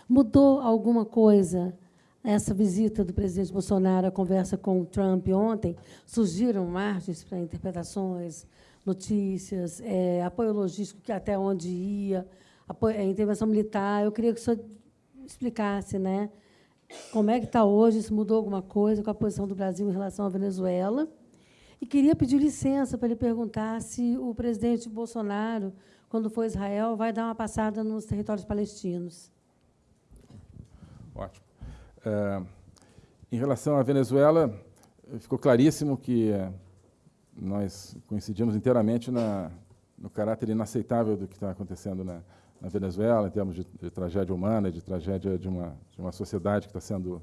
Mudou alguma coisa essa visita do presidente Bolsonaro, a conversa com o Trump ontem? Surgiram margens para interpretações notícias, é, apoio logístico, que até onde ia, apoio, é, intervenção militar. Eu queria que o senhor explicasse né, como é que está hoje, se mudou alguma coisa com a posição do Brasil em relação à Venezuela. E queria pedir licença para ele perguntar se o presidente Bolsonaro, quando for Israel, vai dar uma passada nos territórios palestinos. Ótimo. É, em relação à Venezuela, ficou claríssimo que nós coincidimos inteiramente na, no caráter inaceitável do que está acontecendo na, na, Venezuela, em termos de, de, tragédia humana, de tragédia de uma, de uma sociedade que está sendo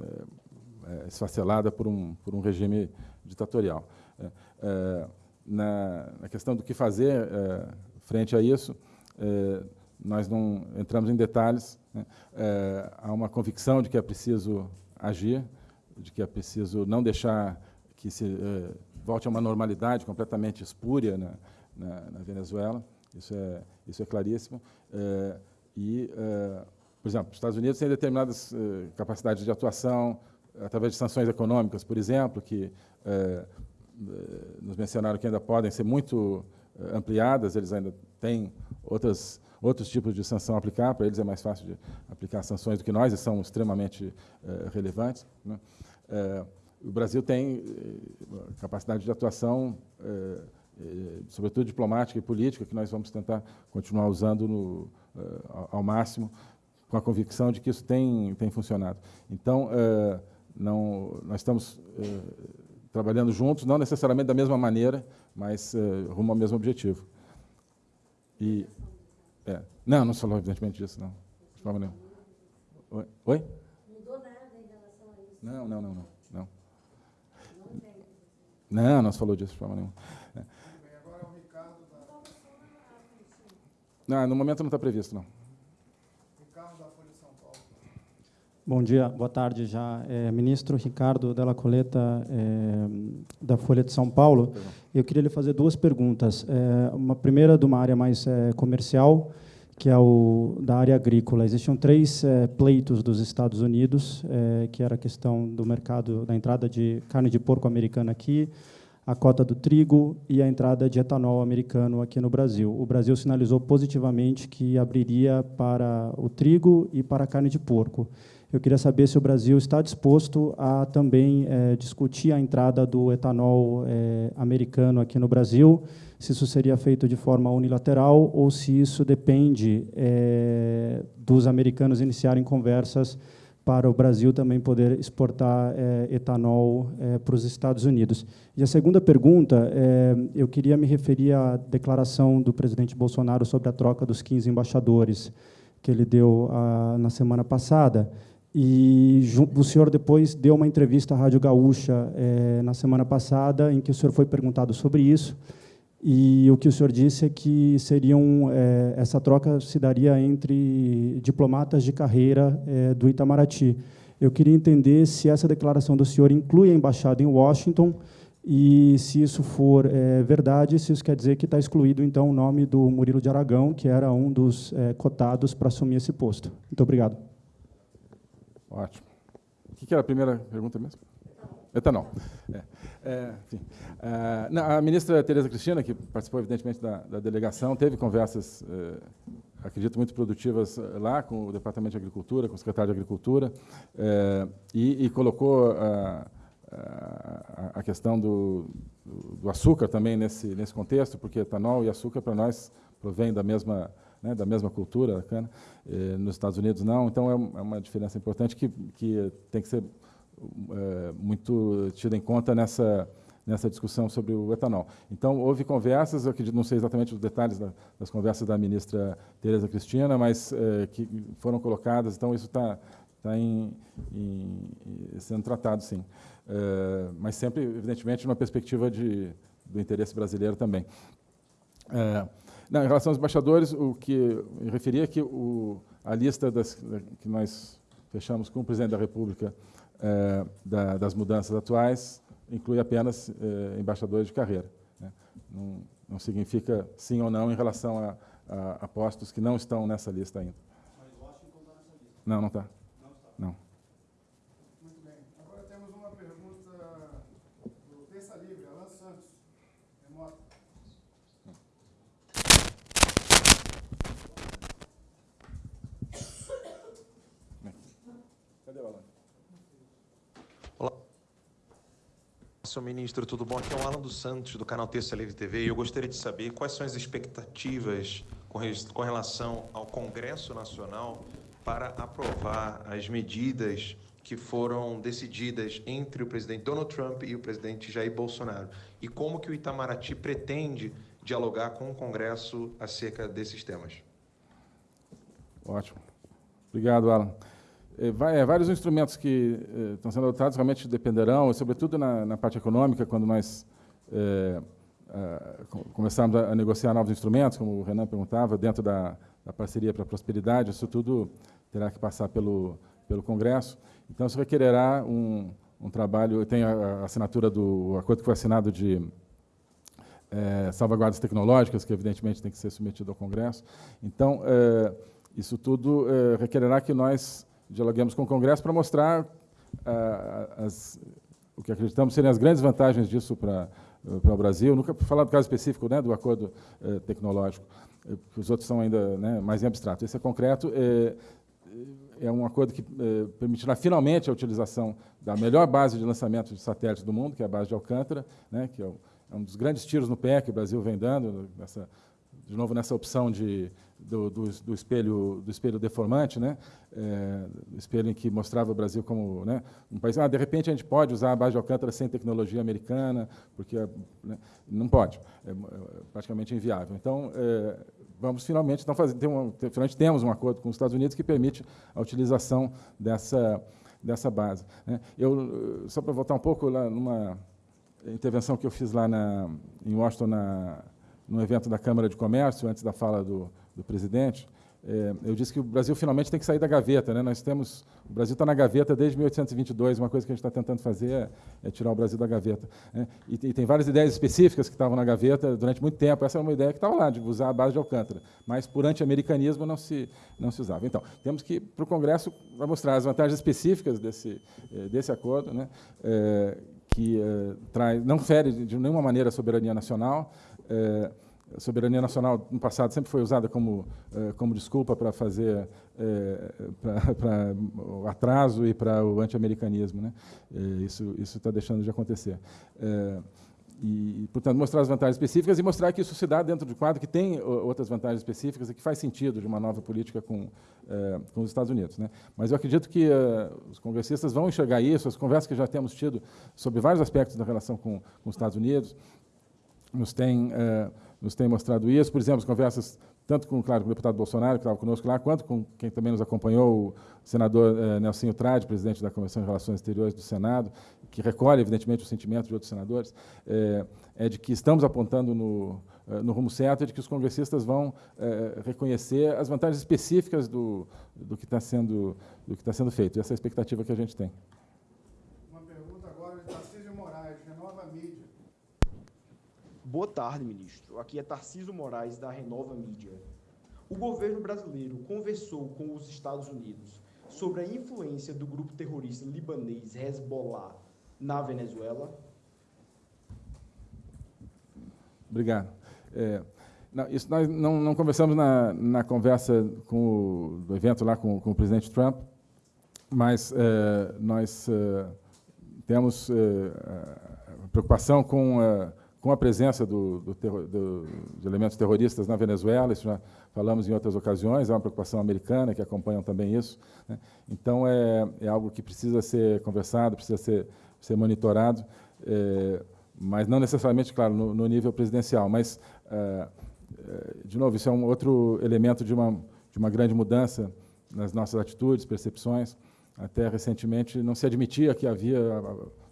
é, é, esfacelada por um, por um regime ditatorial. É, é na, na, questão do que fazer é, frente a isso, é, nós não entramos em detalhes. Né? há uma convicção de que é preciso agir, de que é preciso não deixar que se volte a uma normalidade completamente espúria na, na, na Venezuela. Isso é, isso é claríssimo. É, e, é, por exemplo, os Estados Unidos têm determinadas é, capacidades de atuação através de sanções econômicas, por exemplo, que é, é, nos mencionaram que ainda podem ser muito ampliadas, eles ainda têm outras, outros tipos de sanção a aplicar, para eles é mais fácil de aplicar sanções do que nós, e são extremamente relevantes. Né? o Brasil tem eh, capacidade de atuação, sobretudo diplomática e política, que nós vamos tentar continuar usando no, ao máximo, com a convicção de que isso tem, tem funcionado. Então, não, nós estamos trabalhando juntos, não necessariamente da mesma maneira, mas rumo ao mesmo objetivo. E, é, não, não se falou evidentemente disso, não. De forma nenhuma. Oi? Oi? Mudou nada em relação a isso? Não, não, não, não. Não, não, não se falou disso de forma nenhuma. Não, no momento não está previsto, não. Bom dia, boa tarde já. É, ministro Ricardo Della Coleta, é, da Folha de São Paulo. Eu queria lhe fazer duas perguntas. É, uma primeira de uma área mais é, comercial, que é o da área agrícola. Existiam três é, pleitos dos Estados Unidos, é, que era a questão do mercado, da entrada de carne de porco americana aqui, a cota do trigo e a entrada de etanol americano aqui no Brasil. O Brasil sinalizou positivamente que abriria para o trigo e para a carne de porco. Eu queria saber se o Brasil está disposto a também é, discutir a entrada do etanol é, americano aqui no Brasil, se isso seria feito de forma unilateral ou se isso depende é, dos americanos iniciarem conversas para o Brasil também poder exportar é, etanol é, para os Estados Unidos. E a segunda pergunta, é, eu queria me referir à declaração do presidente Bolsonaro sobre a troca dos 15 embaixadores que ele deu a, na semana passada. E o senhor depois deu uma entrevista à Rádio Gaúcha na semana passada, em que o senhor foi perguntado sobre isso, e o que o senhor disse é que seriam é, essa troca se daria entre diplomatas de carreira é, do Itamaraty. Eu queria entender se essa declaração do senhor inclui a embaixada em Washington e se isso for é, verdade, se isso quer dizer que está excluído então o nome do Murilo de Aragão, que era um dos cotados para assumir esse posto. Muito obrigado. Ótimo. O que era a primeira pergunta mesmo? Etanol. É, é, enfim. É, não, a ministra Tereza Cristina, que participou, evidentemente, da, da delegação, teve conversas, é, acredito, muito produtivas é, lá com o Departamento de Agricultura, com o secretário de Agricultura, e, e, colocou a, a, a questão do, do, açúcar também nesse, nesse contexto, porque etanol e açúcar, para nós, provém da mesma né, da mesma cultura cana, eh, nos Estados Unidos não, então é, é uma diferença importante que, que tem que ser é, muito tida em conta nessa, nessa discussão sobre o etanol. Então, houve conversas, eu acredito, não sei exatamente os detalhes da, das conversas da ministra Tereza Cristina, mas é, que foram colocadas, então isso está tá em, sendo tratado, sim. É, mas sempre, evidentemente, numa perspectiva de, do interesse brasileiro também. É, não, em relação aos embaixadores, o que referia é que o, a lista das, que nós fechamos com o presidente da República é, da, das mudanças atuais inclui apenas é, embaixadores de carreira. Né? Não, não, significa sim ou não em relação a, a, a postos que não estão nessa lista ainda. Mas Washington está nessa lista? Não, não está. Não está. Não. Senhor ministro, tudo bom? Aqui é o Alan dos Santos, do canal Terça Livre TV, e eu gostaria de saber quais são as expectativas com relação ao Congresso Nacional para aprovar as medidas que foram decididas entre o presidente Donald Trump e o presidente Jair Bolsonaro. E como que o Itamaraty pretende dialogar com o Congresso acerca desses temas? Ótimo. Obrigado, Alan. É, é, vários instrumentos que é, estão sendo adotados realmente dependerão, sobretudo na, na parte econômica, quando nós é, começarmos a, a, negociar novos instrumentos, como o Renan perguntava, dentro da, da parceria para a prosperidade, isso tudo terá que passar pelo, pelo Congresso. Então, isso requererá um, um trabalho, tem a, a, assinatura do acordo que foi assinado de salvaguardas tecnológicas, que evidentemente tem que ser submetido ao Congresso. Então, isso tudo requererá que nós dialoguemos com o Congresso para mostrar uh, as, o que acreditamos serem as grandes vantagens disso para, uh, para o Brasil. Nunca falar do caso específico né, do acordo uh, tecnológico, eh, os outros são ainda né, mais em abstrato. Esse é concreto, é, é um acordo que permitirá finalmente a utilização da melhor base de lançamento de satélites do mundo, que é a base de Alcântara, né, que é, o, é um dos grandes tiros no pé que o Brasil vem dando, nessa, de novo nessa opção de do, do, do, espelho, do espelho deformante, né? É, espelho em que mostrava o Brasil como né, um país. Ah, de repente a gente pode usar a base de Alcântara sem tecnologia americana, porque né, não pode, é, é praticamente inviável. Então, é, vamos finalmente então fazer, tem um, finalmente temos um acordo com os Estados Unidos que permite a utilização dessa dessa base. Né? Eu só para voltar um pouco lá numa intervenção que eu fiz lá na, em Washington na, no evento da Câmara de Comércio antes da fala do do presidente, é, eu disse que o Brasil finalmente tem que sair da gaveta. Né? Nós temos, o Brasil está na gaveta desde 1822. Uma coisa que a gente está tentando fazer é, é, tirar o Brasil da gaveta. Né? E, e, tem várias ideias específicas que estavam na gaveta durante muito tempo. Essa é uma ideia que estava lá, de usar a base de Alcântara. Mas por anti-americanismo não se, não se usava. Então, temos que, para o Congresso, mostrar as vantagens específicas desse, é, desse acordo, né? É, que é, traz, não fere de nenhuma maneira a soberania nacional. A soberania nacional no passado sempre foi usada como eh, como desculpa para fazer eh, para o atraso e para o anti-americanismo, né? Eh, isso está deixando de acontecer. E, portanto, mostrar as vantagens específicas e mostrar que isso se dá dentro de um quadro que tem outras vantagens específicas e que faz sentido de uma nova política com, com os Estados Unidos. Né? Mas eu acredito que os congressistas vão enxergar isso, as conversas que já temos tido sobre vários aspectos da relação com, com os Estados Unidos, nos têm nos tem mostrado isso. Por exemplo, as conversas tanto com, claro, com o deputado Bolsonaro, que estava conosco lá, quanto com quem também nos acompanhou, o senador eh, Nelsinho Trade, presidente da Comissão de Relações Exteriores do Senado, que recolhe, evidentemente, o sentimento de outros senadores, é, é de que estamos apontando no, eh, no rumo certo, é de que os congressistas vão é, reconhecer as vantagens específicas do, do que está sendo, está sendo feito. E essa é a expectativa que a gente tem. Boa tarde, ministro. Aqui é Tarciso Moraes, da Renova Mídia. O governo brasileiro conversou com os Estados Unidos sobre a influência do grupo terrorista libanês Hezbollah na Venezuela? Obrigado. É, não, isso nós não, não conversamos na, na, conversa com o, do evento lá com, com o presidente Trump, mas é, nós é, temos é, preocupação com com a presença do, do do, de elementos terroristas na Venezuela, isso já falamos em outras ocasiões, é uma preocupação americana que acompanham também isso. Né? Então, é, é, algo que precisa ser conversado, precisa ser, ser monitorado, é, mas não necessariamente, claro, no, no nível presidencial. Mas, é, é de novo, isso é um outro elemento de uma, de uma grande mudança nas nossas atitudes, percepções. Até recentemente não se admitia que havia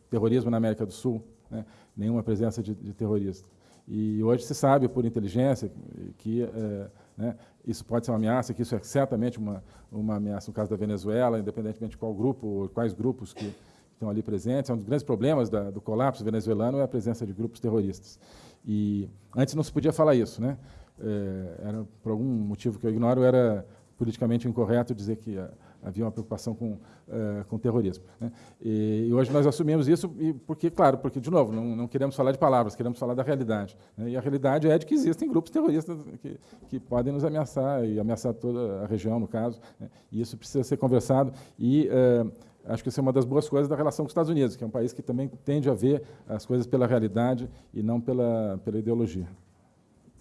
terrorismo na América do Sul. Né? nenhuma presença de, de terroristas. E hoje se sabe, por inteligência, que é, né, isso pode ser uma ameaça, que isso é certamente uma, uma ameaça no caso da Venezuela, independentemente de qual grupo, quais grupos que estão ali presentes. É um dos grandes problemas da, do colapso venezuelano é a presença de grupos terroristas. E antes não se podia falar isso, né? É, era por algum motivo que eu ignoro, era politicamente incorreto dizer que havia uma preocupação com, uh, com terrorismo. Né? E, e, hoje nós assumimos isso, e porque, claro, porque, de novo, não, não queremos falar de palavras, queremos falar da realidade. Né? E a realidade é de que existem grupos terroristas que, que podem nos ameaçar, e ameaçar toda a região, no caso. Né? E isso precisa ser conversado. E uh, acho que isso é uma das boas coisas da relação com os Estados Unidos, que é um país que também tende a ver as coisas pela realidade e não pela, pela ideologia.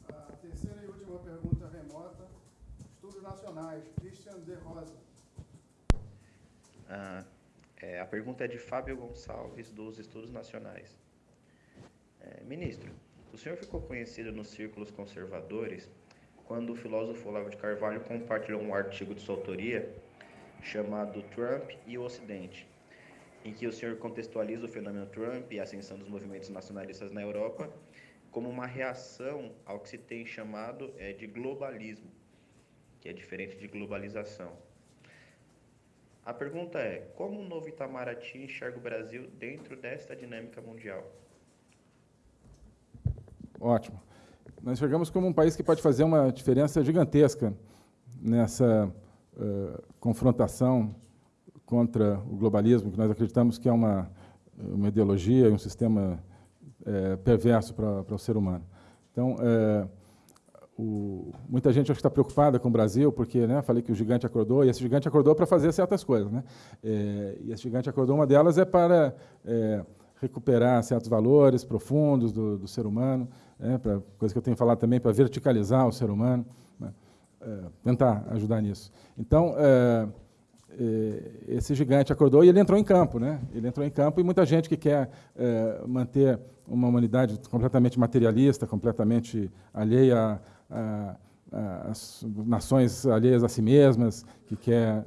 A terceira e última pergunta remota. Estudos nacionais. Christian de Rosa. Ah, é, a pergunta é de Fábio Gonçalves, dos Estudos Nacionais. É, ministro, o senhor ficou conhecido nos círculos conservadores quando o filósofo Olavo de Carvalho compartilhou um artigo de sua autoria chamado Trump e o Ocidente, em que o senhor contextualiza o fenômeno Trump e a ascensão dos movimentos nacionalistas na Europa como uma reação ao que se tem chamado é, de globalismo, que é diferente de globalização. A pergunta é: como o novo Itamaraty enxerga o Brasil dentro desta dinâmica mundial? Ótimo. Nós enxergamos como um país que pode fazer uma diferença gigantesca nessa uh, confrontação contra o globalismo, que nós acreditamos que é uma, uma ideologia e um sistema uh, perverso para, o ser humano. Então, uh, o, muita gente está preocupada com o Brasil, porque né, falei que o gigante acordou, e esse gigante acordou para fazer certas coisas. Né? É, e esse gigante acordou, uma delas é para é, recuperar certos valores profundos do, do ser humano, né, para, coisa que eu tenho falado também, para verticalizar o ser humano. Né? tentar ajudar nisso. Então, esse gigante acordou e ele entrou em campo. Né? Ele entrou em campo e muita gente que quer manter uma humanidade completamente materialista, completamente alheia as nações alheias a si mesmas, que quer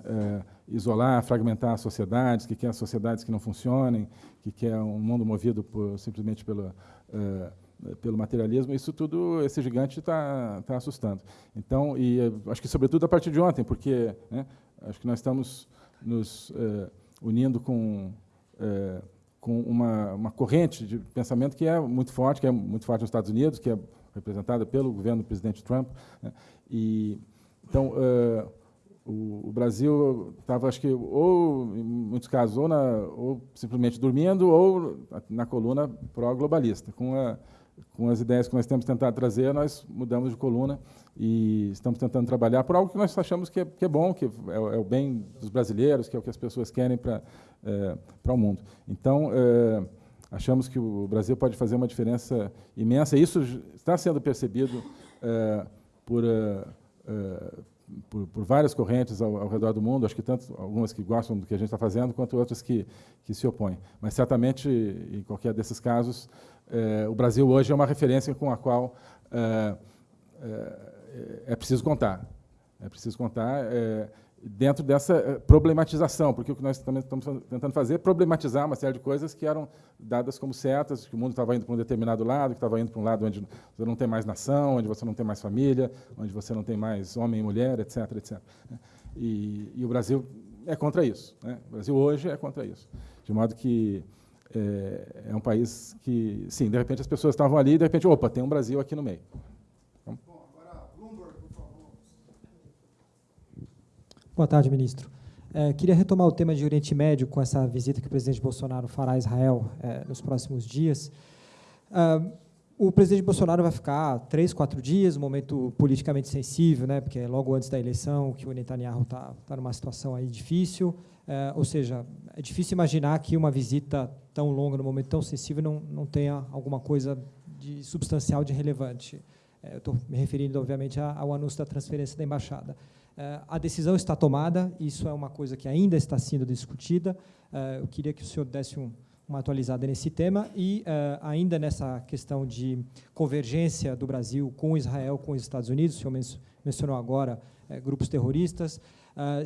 isolar, fragmentar as sociedades, que quer sociedades que não funcionem, que quer um mundo movido por, simplesmente pelo, pelo materialismo, isso tudo, esse gigante está tá assustando. Então, e acho que sobretudo a partir de ontem, porque né, acho que nós estamos nos unindo com com uma, uma corrente de pensamento que é muito forte, que é muito forte nos Estados Unidos, que é representada pelo governo do presidente Trump. Né, e então uh, o, o, Brasil estava, acho que, ou, em muitos casos, ou, na, ou simplesmente dormindo, ou na coluna pró-globalista. Com, com as ideias que nós temos tentado trazer, nós mudamos de coluna e estamos tentando trabalhar por algo que nós achamos que é, que é bom, que é, é, o bem dos brasileiros, que é o que as pessoas querem para é, para o mundo. Então, é, achamos que o Brasil pode fazer uma diferença imensa. Isso está sendo percebido é, por, é, por, por, várias correntes ao, ao, redor do mundo, acho que tanto algumas que gostam do que a gente está fazendo, quanto outras que, que se opõem. Mas, certamente, em qualquer desses casos, é, o Brasil hoje é uma referência com a qual é preciso contar. É preciso contar dentro dessa problematização, porque o que nós também estamos tentando fazer é problematizar uma série de coisas que eram dadas como certas, que o mundo estava indo para um determinado lado, que estava indo para um lado onde você não tem mais nação, onde você não tem mais família, onde você não tem mais homem e mulher, etc. etc. E, e o Brasil é contra isso. Né? O Brasil hoje é contra isso. De modo que é, é, um país que, sim, de repente as pessoas estavam ali e de repente, opa, tem um Brasil aqui no meio. Então, Bom, agora, Bloomberg, por favor. Boa tarde, ministro. É, queria retomar o tema de Oriente Médio com essa visita que o presidente Bolsonaro fará a Israel é, nos próximos dias. Ah, o presidente Bolsonaro vai ficar três, quatro dias, um momento politicamente sensível, né, porque é logo antes da eleição que o Netanyahu está tá numa situação aí difícil. É, ou seja, é difícil imaginar que uma visita tão longa, num momento tão sensível, não, não tenha alguma coisa de substancial, de relevante. É, estou me referindo, obviamente, ao anúncio da transferência da embaixada. É, a decisão está tomada, isso é uma coisa que ainda está sendo discutida. É, eu queria que o senhor desse um, uma atualizada nesse tema e é, ainda nessa questão de convergência do Brasil com Israel, com os Estados Unidos, o senhor mencionou agora grupos terroristas.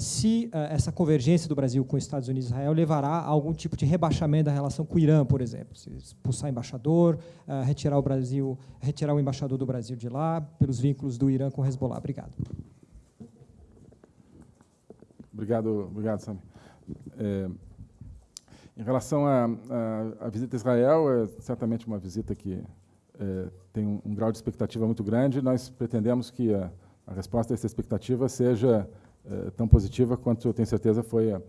Se essa convergência do Brasil com os Estados Unidos e Israel levará a algum tipo de rebaixamento da relação com o Irã, por exemplo, se expulsar embaixador, retirar o Brasil, retirar o embaixador do Brasil de lá, pelos vínculos do Irã com o Hezbollah. Obrigado. Obrigado, obrigado, Sam. É, em relação à visita a Israel, é certamente uma visita que é, tem um, um, grau de expectativa muito grande. Nós pretendemos que a, a resposta a essa expectativa seja eh, tão positiva quanto eu tenho certeza foi a,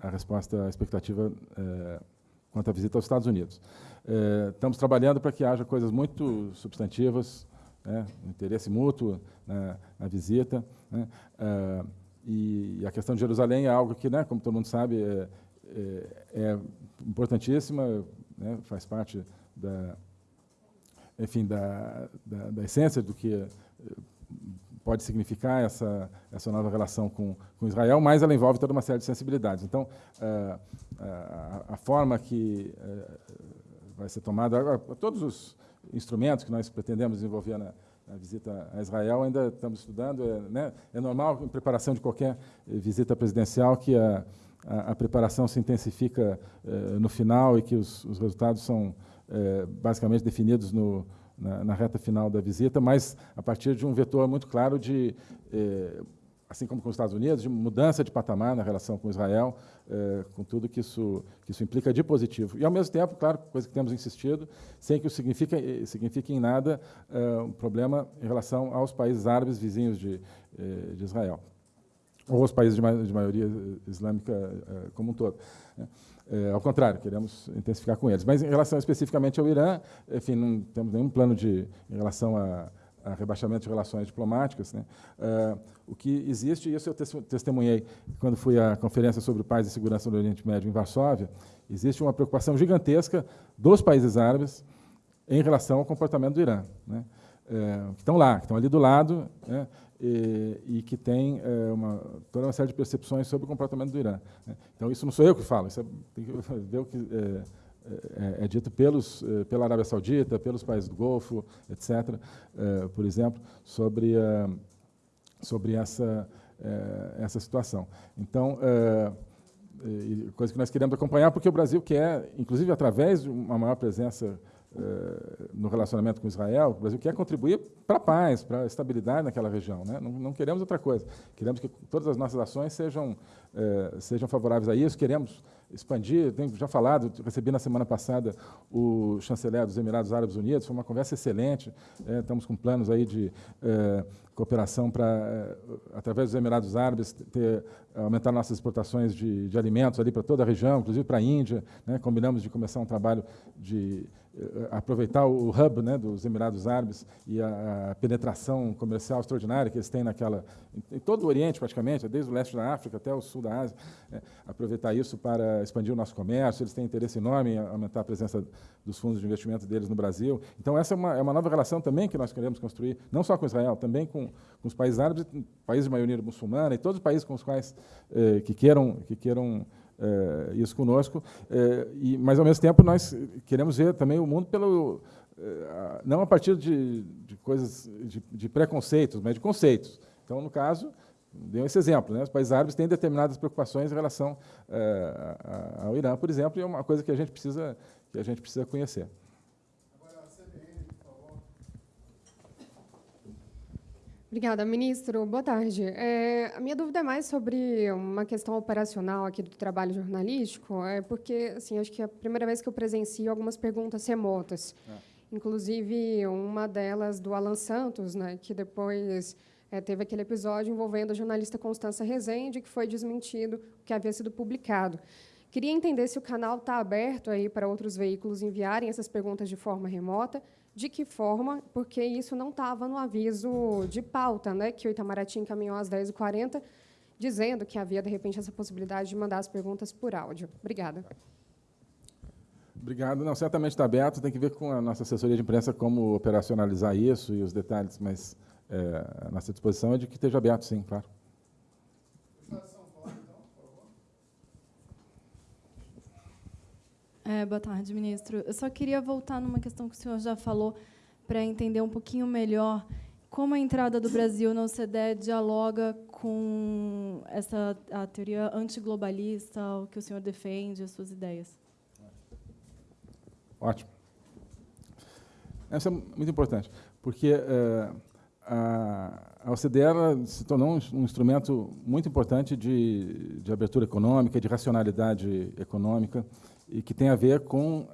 a resposta à expectativa eh, quanto à visita aos Estados Unidos. Eh, estamos trabalhando para que haja coisas muito substantivas, né, interesse mútuo na, na visita. Né, e a questão de Jerusalém é algo que, né, como todo mundo sabe, é, é, é importantíssima, né, faz parte da, enfim, da, da, da essência do que pode significar essa, essa nova relação com, com Israel, mas ela envolve toda uma série de sensibilidades. Então, uh, a, a, forma que uh, vai ser tomada, todos os instrumentos que nós pretendemos desenvolver na, na visita a Israel ainda estamos estudando. É, né, é normal, em preparação de qualquer visita presidencial, que a, a, a preparação se intensifica uh, no final e que os, os resultados são basicamente definidos no, na, na, reta final da visita, mas a partir de um vetor muito claro de, eh, assim como com os Estados Unidos, de mudança de patamar na relação com Israel, eh, com tudo que isso, que isso implica de positivo. E, ao mesmo tempo, claro, coisa que temos insistido, sem que isso signifique, eh, signifique em nada eh, um problema em relação aos países árabes vizinhos de, de Israel, ou os países de, de maioria islâmica como um todo. Né? Ao contrário, queremos intensificar com eles. Mas em relação especificamente ao Irã, enfim, não temos nenhum plano de, em relação a, a rebaixamento de relações diplomáticas. Né? O que existe, e isso eu testemunhei quando fui à Conferência sobre Paz e Segurança no Oriente Médio em Varsóvia, existe uma preocupação gigantesca dos países árabes em relação ao comportamento do Irã. Né? Uh, que estão lá, que estão ali do lado, né? e, e que tem é, uma, toda uma série de percepções sobre o comportamento do Irã. Né? Então, isso não sou eu que falo, isso é, tem que ver o que é, é, é, dito pelos, pela Arábia Saudita, pelos países do Golfo, etc., por exemplo, sobre, sobre essa, essa situação. Então, coisa que nós queremos acompanhar, porque o Brasil quer, inclusive através de uma maior presença eh, no relacionamento com Israel, o Brasil quer contribuir para a paz, para a estabilidade naquela região. Né? Não, não, queremos outra coisa. Queremos que todas as nossas ações sejam, eh, sejam favoráveis a isso. Queremos expandir. Tenho já falado, recebi na semana passada o chanceler dos Emirados Árabes Unidos. Foi uma conversa excelente. Eh, estamos com planos aí de cooperação para, através dos Emirados Árabes, ter, aumentar nossas exportações de, de alimentos ali para toda a região, inclusive para a Índia. Né? Combinamos de começar um trabalho de eh, aproveitar o hub né, dos Emirados Árabes e a, a, penetração comercial extraordinária que eles têm naquela, em, em, todo o Oriente praticamente, desde o leste da África até o sul da Ásia, né, aproveitar isso para expandir o nosso comércio, eles têm interesse enorme em aumentar a presença dos fundos de investimento deles no Brasil. Então essa é uma, é uma nova relação também que nós queremos construir, não só com Israel, também com, com os países árabes, países de maioria muçulmana e todos os países com os quais eh, que queiram, que queiram é, isso conosco, é, e, mas, ao mesmo tempo, nós queremos ver também o mundo pelo, é, não a partir de, de coisas, de, de, preconceitos, mas de conceitos. Então, no caso, deu esse exemplo, né? os países árabes têm determinadas preocupações em relação ao Irã, por exemplo, e é uma coisa que a gente precisa, que a gente precisa conhecer. Obrigada, ministro. Boa tarde. É, a minha dúvida é mais sobre uma questão operacional aqui do trabalho jornalístico, é porque assim, acho que é a primeira vez que eu presencio algumas perguntas remotas. É. Inclusive, uma delas do Alan Santos, né, que depois é, teve aquele episódio envolvendo a jornalista Constança Rezende, que foi desmentido o que havia sido publicado. Queria entender se o canal está aberto aí para outros veículos enviarem essas perguntas de forma remota de que forma? Porque isso não estava no aviso de pauta, né, que o Itamaraty encaminhou às 10h40, dizendo que havia, de repente, essa possibilidade de mandar as perguntas por áudio. Obrigada. Obrigado. Não, certamente está aberto. Tem que ver com a nossa assessoria de imprensa como operacionalizar isso e os detalhes, mas é, a nossa disposição é de que esteja aberto, sim, claro. É, boa tarde, ministro. Eu só queria voltar numa questão que o senhor já falou para entender um pouquinho melhor como a entrada do Brasil na OCDE dialoga com essa a teoria antiglobalista, o que o senhor defende, as suas ideias. Ótimo. Essa é muito importante, porque é, a, OCDE se tornou um, um instrumento muito importante de, de abertura econômica, de racionalidade econômica, e que tem a ver com,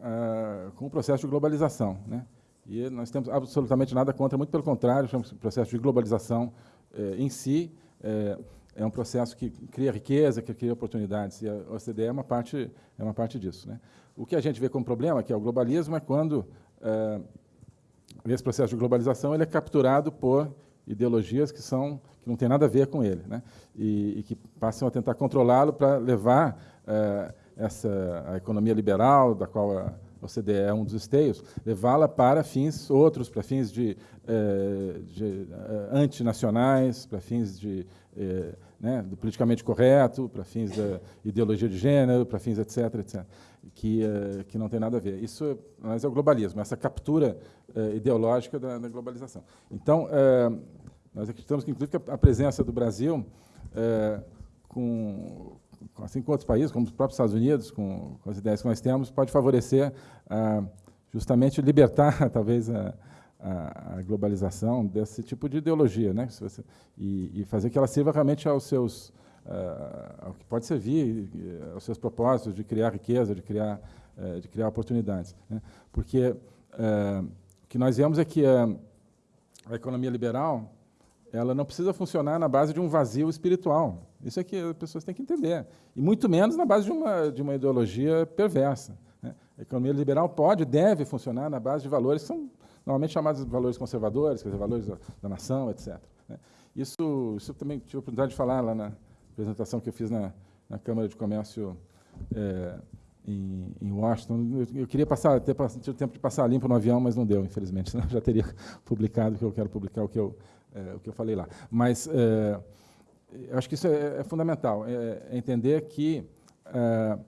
com o processo de globalização. Né? E nós temos absolutamente nada contra, muito pelo contrário, o processo de globalização eh, em si eh, é um processo que cria riqueza, que cria oportunidades, e a OCDE é uma parte, é uma parte disso. Né? O que a gente vê como problema, que é o globalismo, é quando eh, esse processo de globalização ele é capturado por ideologias que são que não tem nada a ver com ele, né? e, e que passam a tentar controlá-lo para levar eh, essa a economia liberal, da qual a OCDE é um dos esteios, levá-la para fins outros, para fins de, eh, de eh, antinacionais, para fins de, eh, né, do politicamente correto, para fins da ideologia de gênero, para fins etc, etc, que, que não tem nada a ver. Isso mas é o globalismo, essa captura ideológica da, da, globalização. Então, nós acreditamos que, inclusive, a presença do Brasil com assim como outros países, como os próprios Estados Unidos, com, com as ideias que nós temos, pode favorecer justamente libertar, talvez, a, a, a, globalização desse tipo de ideologia, né? Você, e, e, fazer que ela sirva realmente aos seus, ao que pode servir, aos seus propósitos de criar riqueza, de criar, eh, de criar oportunidades. Né? Porque eh, o que nós vemos é que a, a economia liberal ela não precisa funcionar na base de um vazio espiritual. Isso é que as pessoas têm que entender. E muito menos na base de uma, de uma ideologia perversa. Né? A economia liberal pode, deve funcionar na base de valores que são normalmente chamados de valores conservadores, quer dizer, valores da, da nação, etc. Né? Isso, isso também tive a oportunidade de falar lá na apresentação que eu fiz na, na Câmara de Comércio é, em, em, Washington. Eu, eu, queria passar, ter tido tempo de passar limpo no avião, mas não deu, infelizmente, senão eu já teria publicado o que eu quero publicar, o que eu é, o que eu falei lá. Mas é, acho que isso é, é fundamental, é, é entender que a,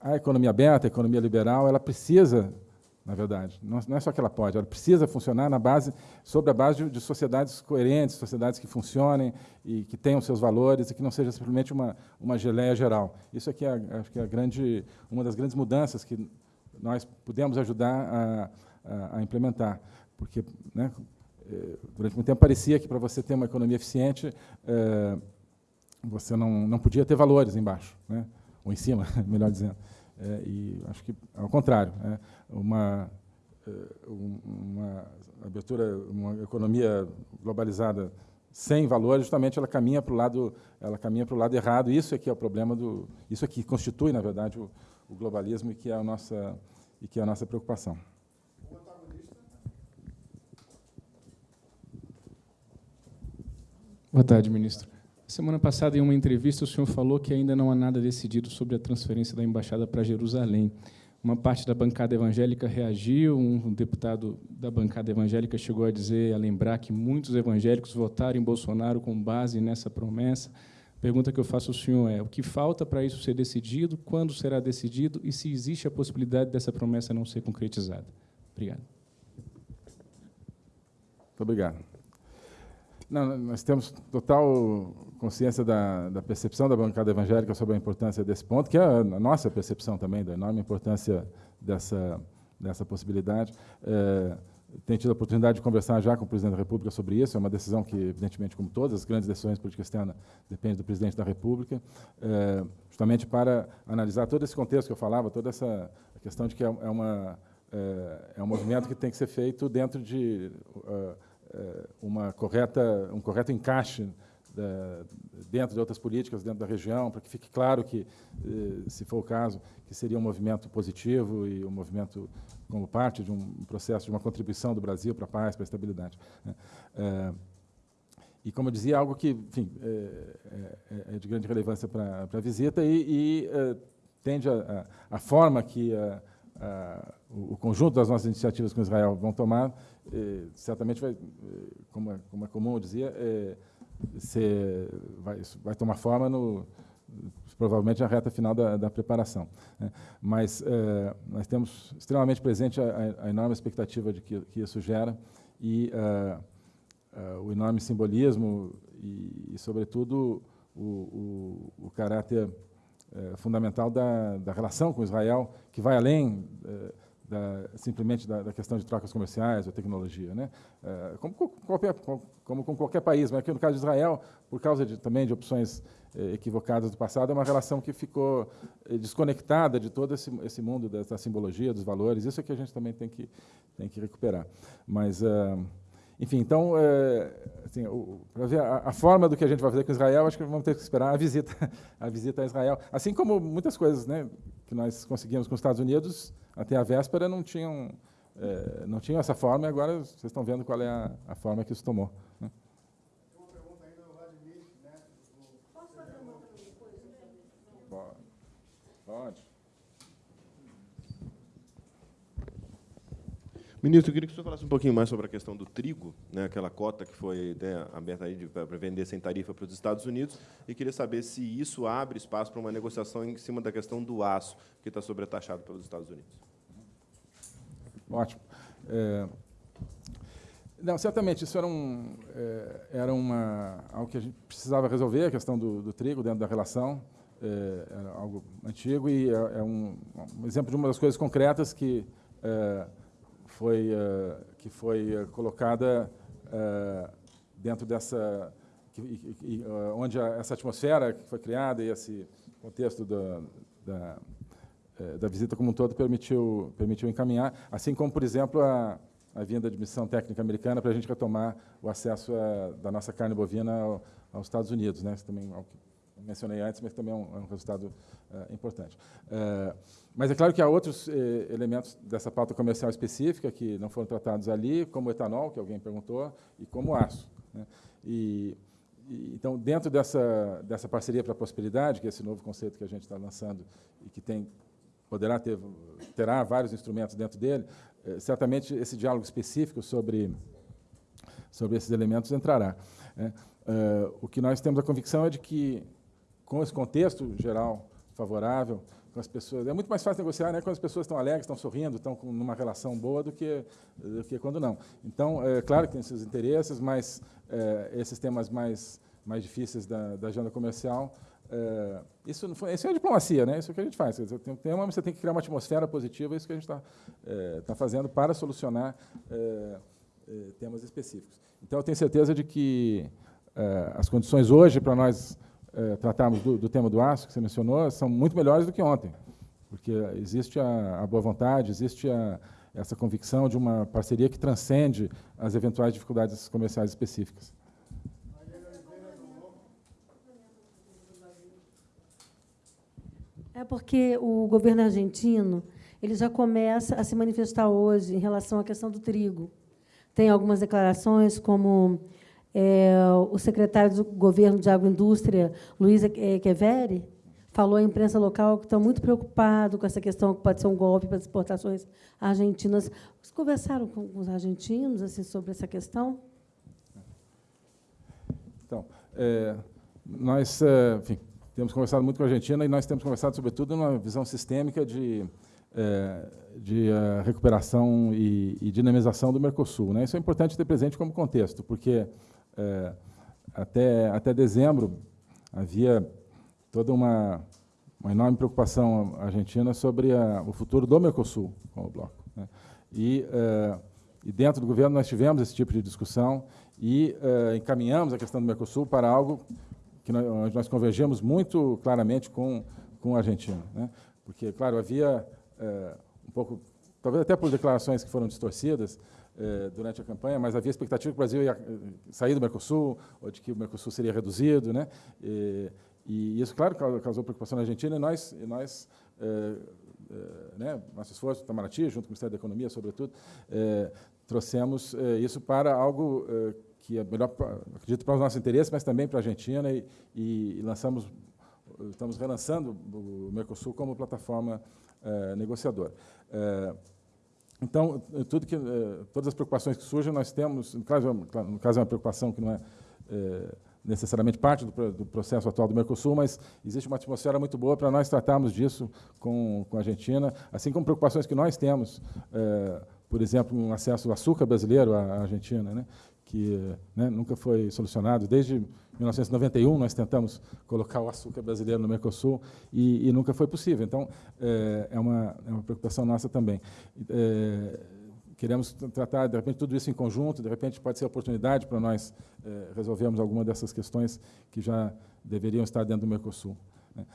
a, economia aberta, a economia liberal, ela precisa, na verdade, não, não, é só que ela pode, ela precisa funcionar na base, sobre a base de, de sociedades coerentes, sociedades que funcionem e que tenham seus valores e que não seja simplesmente uma, uma geleia geral. Isso aqui é, acho que é grande, uma das grandes mudanças que nós pudemos ajudar a, a, a implementar, porque né, eh, durante muito tempo parecia que para você ter uma economia eficiente eh, você não, não podia ter valores embaixo, né? ou em cima, melhor dizendo. É, e acho que ao contrário, é, uma, uma abertura, uma economia globalizada sem valores, justamente ela caminha para o lado, ela caminha para o lado errado. Isso é que é o problema do, isso é que constitui, na verdade, o, o globalismo e que é a nossa e que é a nossa preocupação. Boa tarde, ministro. Semana passada, em uma entrevista, o senhor falou que ainda não há nada decidido sobre a transferência da embaixada para Jerusalém. Uma parte da bancada evangélica reagiu, um deputado da bancada evangélica chegou a dizer, a lembrar que muitos evangélicos votaram em Bolsonaro com base nessa promessa. A pergunta que eu faço ao senhor é: o que falta para isso ser decidido? Quando será decidido? E se existe a possibilidade dessa promessa não ser concretizada? Obrigado. Muito obrigado. Não, nós temos total consciência da, da, percepção da bancada evangélica sobre a importância desse ponto, que é a nossa percepção também, da enorme importância dessa, dessa possibilidade. É, tenho tido a oportunidade de conversar já com o presidente da República sobre isso. É uma decisão que, evidentemente, como todas as grandes decisões políticas externas, depende do presidente da República, é, justamente para analisar todo esse contexto que eu falava, toda essa questão de que é, é uma, é, é, um movimento que tem que ser feito dentro de uh, eh, uma correta, um correto encaixe da, dentro de outras políticas dentro da região, para que fique claro que, eh, se for o caso, que seria um movimento positivo e um movimento como parte de um processo de uma contribuição do Brasil para a paz, para a estabilidade. Eh, e, como eu dizia, algo que enfim, é, é, é de grande relevância para a visita e, e tende a, a, a, forma que a, o, o conjunto das nossas iniciativas com Israel vão tomar é, certamente vai, é, como é, como é comum eu dizia, é, ser, vai, vai tomar forma no, provavelmente na reta final da, da preparação. Né? Mas é, nós temos extremamente presente a, a, enorme expectativa de que, que isso gera e uh, uh, o enorme simbolismo e, e sobretudo, o, o, o caráter fundamental da, da relação com Israel, que vai além da, simplesmente da, da, questão de trocas comerciais ou tecnologia, né? É, como, qualquer, como, com qualquer país, mas aqui no caso de Israel, por causa de, também de opções eh, equivocadas do passado, é uma relação que ficou eh, desconectada de todo esse, esse mundo da, simbologia, dos valores. Isso é que a gente também tem que tem que recuperar. Mas enfim, então, é, assim, para ver a, a, forma do que a gente vai fazer com Israel, acho que vamos ter que esperar a visita, a visita a Israel. Assim como muitas coisas, né, que nós conseguimos com os Estados Unidos, até a véspera não tinham, é, não tinham essa forma, e agora vocês estão vendo qual é a, a forma que isso tomou. Né? Pode. Ministro, eu queria que o senhor falasse um pouquinho mais sobre a questão do trigo, né, aquela cota que foi né, aberta para vender sem tarifa para os Estados Unidos, e queria saber se isso abre espaço para uma negociação em cima da questão do aço, que está sobretaxado pelos Estados Unidos. Ótimo. É, não, certamente, isso era, um, é, era uma, algo que a gente precisava resolver, a questão do, do trigo dentro da relação, é, era algo antigo, e é, é um, um, exemplo de uma das coisas concretas que é, foi, uh, que foi uh, colocada dentro dessa, que, onde a, essa atmosfera que foi criada e esse contexto da, da, da, visita como um todo permitiu, permitiu encaminhar, assim como, por exemplo, a, a vinda de missão técnica americana para a gente retomar o acesso a, da nossa carne bovina ao, aos Estados Unidos, né? Isso também é mencionei antes, mas também é um, é um resultado uh, importante. Uh, mas é claro que há outros eh, elementos dessa pauta comercial específica que não foram tratados ali, como o etanol, que alguém perguntou, e como o aço. Né? E, e, então, dentro dessa, dessa parceria para a prosperidade, que é esse novo conceito que a gente está lançando e que tem, poderá ter, terá vários instrumentos dentro dele, certamente esse diálogo específico sobre sobre esses elementos entrará. Né? Uh, o que nós temos a convicção é de que, com esse contexto geral favorável, com as pessoas. É muito mais fácil negociar né, quando as pessoas estão alegres, estão sorrindo, estão com uma relação boa do que, do que quando não. Então, é claro que tem seus interesses, mas é, esses temas mais, mais difíceis da, da agenda comercial, é, isso, foi, isso é diplomacia, né? isso é o que a gente faz. Dizer, tem um tema, você tem que criar uma atmosfera positiva, é isso que a gente está é, tá fazendo para solucionar é, é, temas específicos. Então, eu tenho certeza de que as condições hoje para nós tratarmos do, do, tema do aço, que você mencionou, são muito melhores do que ontem, porque existe a, a boa vontade, existe a, essa convicção de uma parceria que transcende as eventuais dificuldades comerciais específicas. É porque o governo argentino ele já começa a se manifestar hoje em relação à questão do trigo. Tem algumas declarações como é, o secretário do governo de agroindústria, Luiz Queveri, falou à imprensa local que estão muito preocupado com essa questão que pode ser um golpe para as exportações argentinas. Vocês conversaram com os argentinos assim, sobre essa questão? Então, é, nós é, enfim, temos conversado muito com a Argentina e nós temos conversado, sobretudo, numa visão sistêmica de, é, de uh, recuperação e, e, dinamização do Mercosul. Né? Isso é importante ter presente como contexto, porque é, até, até dezembro, havia toda uma, uma enorme preocupação argentina sobre a, o futuro do Mercosul como bloco. Né? E, e dentro do governo nós tivemos esse tipo de discussão e encaminhamos a questão do Mercosul para algo que nós, nós convergemos muito claramente com, com a Argentina. Né? Porque, claro, havia é, um pouco, talvez até por declarações que foram distorcidas, eh, durante a campanha, mas havia expectativa que o Brasil ia eh, sair do Mercosul, ou de que o Mercosul seria reduzido. Né? E, e isso, claro, causou preocupação na Argentina, e nós, e nós eh, né, nosso esforço, Itamaraty, junto com o Ministério da Economia, sobretudo, trouxemos isso para algo que é melhor, acredito, para os nossos interesses, mas também para a Argentina, e, e, lançamos, estamos relançando o Mercosul como plataforma negociadora. Então, eh, tudo que, eh, todas as preocupações que surgem, nós temos, no caso, no caso é uma preocupação que não é, é necessariamente parte do, do, processo atual do Mercosul, mas existe uma atmosfera muito boa para nós tratarmos disso com, com a Argentina, assim como preocupações que nós temos, é, por exemplo, um acesso ao açúcar brasileiro à Argentina, né, que né, nunca foi solucionado desde 1991 nós tentamos colocar o açúcar brasileiro no Mercosul e, e nunca foi possível. Então, é, é, uma, é uma preocupação nossa também. É, queremos tratar, de repente, tudo isso em conjunto, de repente pode ser oportunidade para nós é, resolvermos alguma dessas questões que já deveriam estar dentro do Mercosul. Né?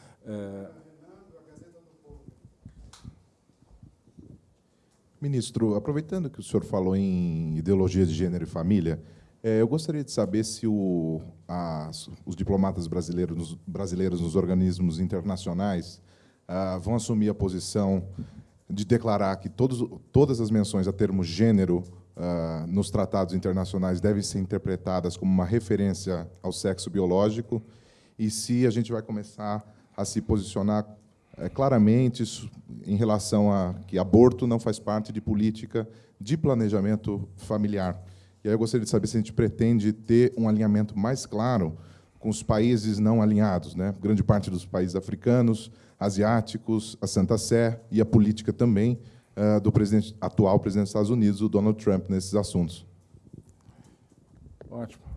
Ministro, aproveitando que o senhor falou em ideologia de gênero e família, é, eu gostaria de saber se o, as, os diplomatas brasileiros, brasileiros nos organismos internacionais ah, vão assumir a posição de declarar que todos, todas as menções a termo gênero ah, nos tratados internacionais devem ser interpretadas como uma referência ao sexo biológico e se a gente vai começar a se posicionar é, claramente em relação a que aborto não faz parte de política de planejamento familiar. E aí eu gostaria de saber se a gente pretende ter um alinhamento mais claro com os países não alinhados, né? grande parte dos países africanos, asiáticos, a Santa Sé e a política também uh, do presidente, atual presidente dos Estados Unidos, o Donald Trump, nesses assuntos. Ótimo.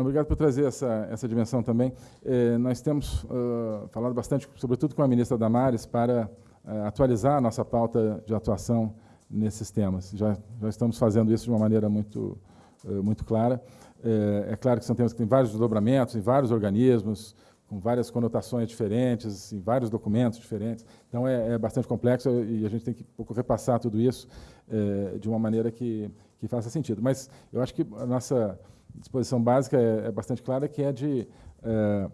Obrigado por trazer essa, essa dimensão também. Eh, nós temos uh, falado bastante, sobretudo com a ministra Damares, para uh, atualizar a nossa pauta de atuação nesses temas. Já, já estamos fazendo isso de uma maneira muito, eh, muito clara. É, é claro que são temas que têm vários desdobramentos em vários organismos, com várias conotações diferentes, em vários documentos diferentes. Então, é, é, bastante complexo e a gente tem que um pouco repassar tudo isso é, de uma maneira que, que faça sentido. Mas eu acho que a nossa disposição básica é, é bastante clara, que é de é,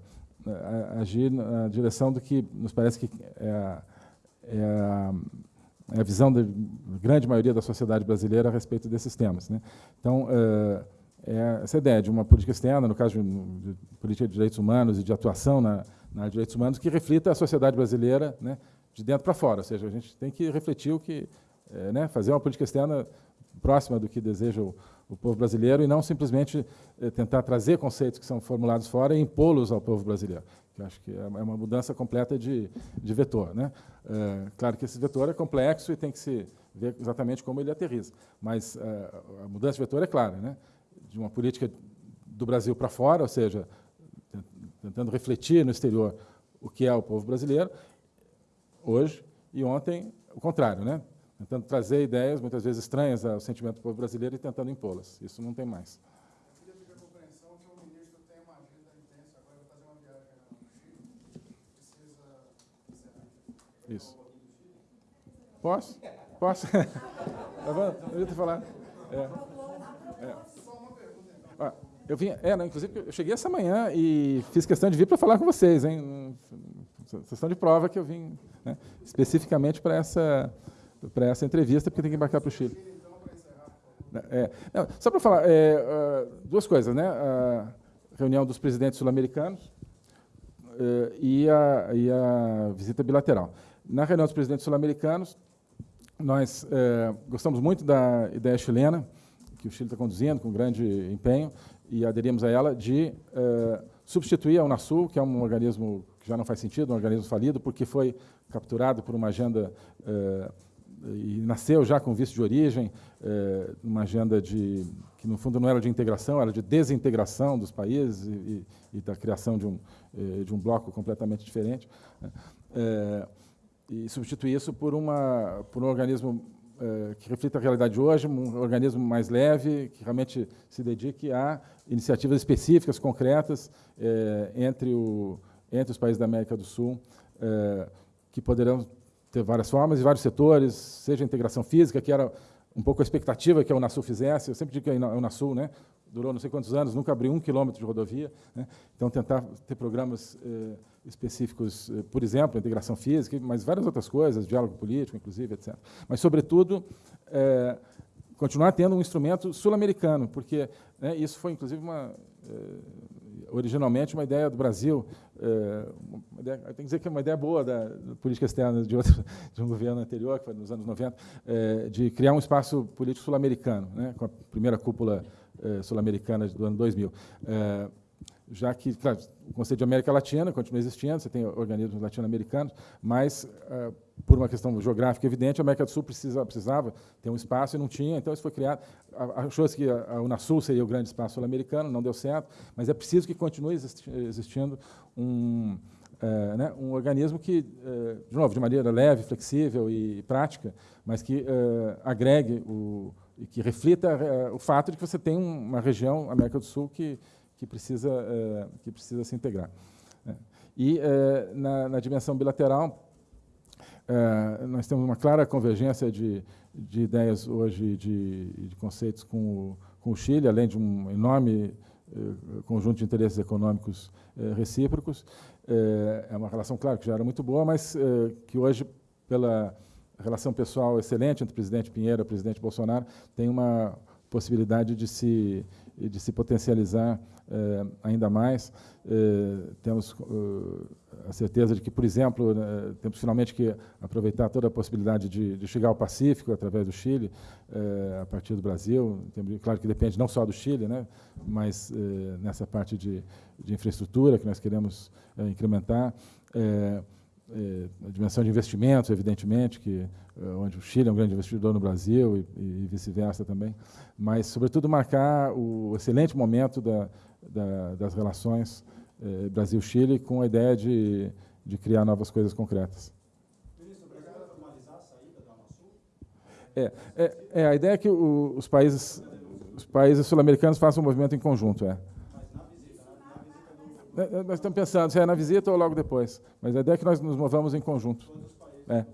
agir na direção do que nos parece que é, é a é a visão da grande maioria da sociedade brasileira a respeito desses temas. Né? Então, é, é essa ideia de uma política externa, no caso de, de, política de direitos humanos e de atuação na, na direitos humanos, que reflita a sociedade brasileira né, de dentro para fora. Ou seja, a gente tem que refletir o que, é, né, fazer uma política externa próxima do que deseja o, o povo brasileiro e não simplesmente eh, tentar trazer conceitos que são formulados fora e impô-los ao povo brasileiro. Que acho que é uma mudança completa de, de vetor. Né? É, claro que esse vetor é complexo e tem que se ver exatamente como ele aterriza. Mas é, a mudança de vetor é clara, né? de uma política do Brasil para fora, ou seja, tentando refletir no exterior o que é o povo brasileiro, hoje, e ontem o contrário, né? Tentando trazer ideias, muitas vezes estranhas ao sentimento do povo brasileiro e tentando impô-las. Isso não tem mais. Isso. Posso? Posso? tá bom? Eu ia te falar. É. É. Ah, eu vim, é, não, inclusive, eu cheguei essa manhã e fiz questão de vir para falar com vocês, hein? Vocês estão de prova que eu vim né, especificamente para essa para essa entrevista, porque tem que embarcar para o Chile. É, não, só para falar, é, uh, duas coisas, né? A reunião dos presidentes sul-americanos uh, e, a, e a visita bilateral. Na reunião dos presidentes sul-americanos, nós uh, gostamos muito da ideia chilena, que o Chile está conduzindo com grande empenho, e aderimos a ela, de substituir a Unasul, que é um organismo que já não faz sentido, um organismo falido, porque foi capturado por uma agenda e nasceu já com visto de origem, é, uma agenda de que no fundo não era de integração, era de desintegração dos países e, e, da criação de um é, de um bloco completamente diferente, né? é, e substituir isso por uma por um organismo é, que reflita a realidade de hoje, um organismo mais leve, que realmente se dedique a iniciativas específicas, concretas é, entre o entre os países da América do Sul, é, que poderão ter várias formas e vários setores, seja integração física, que era um pouco a expectativa que a Unasul fizesse. Eu sempre digo que a Unasul né, durou não sei quantos anos, nunca abriu um quilômetro de rodovia. Né? Então, tentar ter programas eh, específicos, eh, por exemplo, integração física, mas várias outras coisas, diálogo político, inclusive, etc. Mas, sobretudo, eh, continuar tendo um instrumento sul-americano, porque né, isso foi, inclusive, uma originalmente uma ideia do Brasil, é, ideia, tem que dizer que é uma ideia boa da, política externa de, outro, de um governo anterior, que foi nos anos 90, é, de criar um espaço político sul-americano, né, com a primeira cúpula é, sul-americana do ano 2000. Já que, claro, o Conselho de América Latina continua existindo, você tem organismos latino-americanos, mas, uh, por uma questão geográfica evidente, a América do Sul precisa, precisava ter um espaço e não tinha, então isso foi criado. Achou-se que a, Unasul seria o grande espaço sul-americano, não deu certo, mas é preciso que continue existi existindo um, uh, né, um organismo que, uh, de novo, de maneira leve, flexível e prática, mas que agregue o, e que reflita o fato de que você tem uma região, América do Sul, que que precisa, é, que precisa se integrar. É. E, é, na, na, dimensão bilateral, nós temos uma clara convergência de, de ideias hoje, de, de conceitos com o, com o Chile, além de um enorme conjunto de interesses econômicos recíprocos. É uma relação, claro, que já era muito boa, mas que hoje, pela relação pessoal excelente entre o presidente Pinheiro e o presidente Bolsonaro, tem uma possibilidade de se, de se potencializar eh, ainda mais. Eh, temos uh, a certeza de que, por exemplo, né, temos finalmente que aproveitar toda a possibilidade de, de chegar ao Pacífico através do Chile, a partir do Brasil. Claro que depende não só do Chile, né, mas nessa parte de, de infraestrutura que nós queremos incrementar a dimensão de investimentos, evidentemente, que é, onde o Chile é um grande investidor no Brasil e, e vice-versa também, mas, sobretudo, marcar o excelente momento da, da, das relações é, Brasil-Chile com a ideia de, de criar novas coisas concretas. É, é, é, a ideia é que o, os países, os países sul-americanos façam um movimento em conjunto. É. Né, né, nós estamos pensando se é na visita ou logo depois. Mas a ideia é que nós nos movamos em conjunto. É.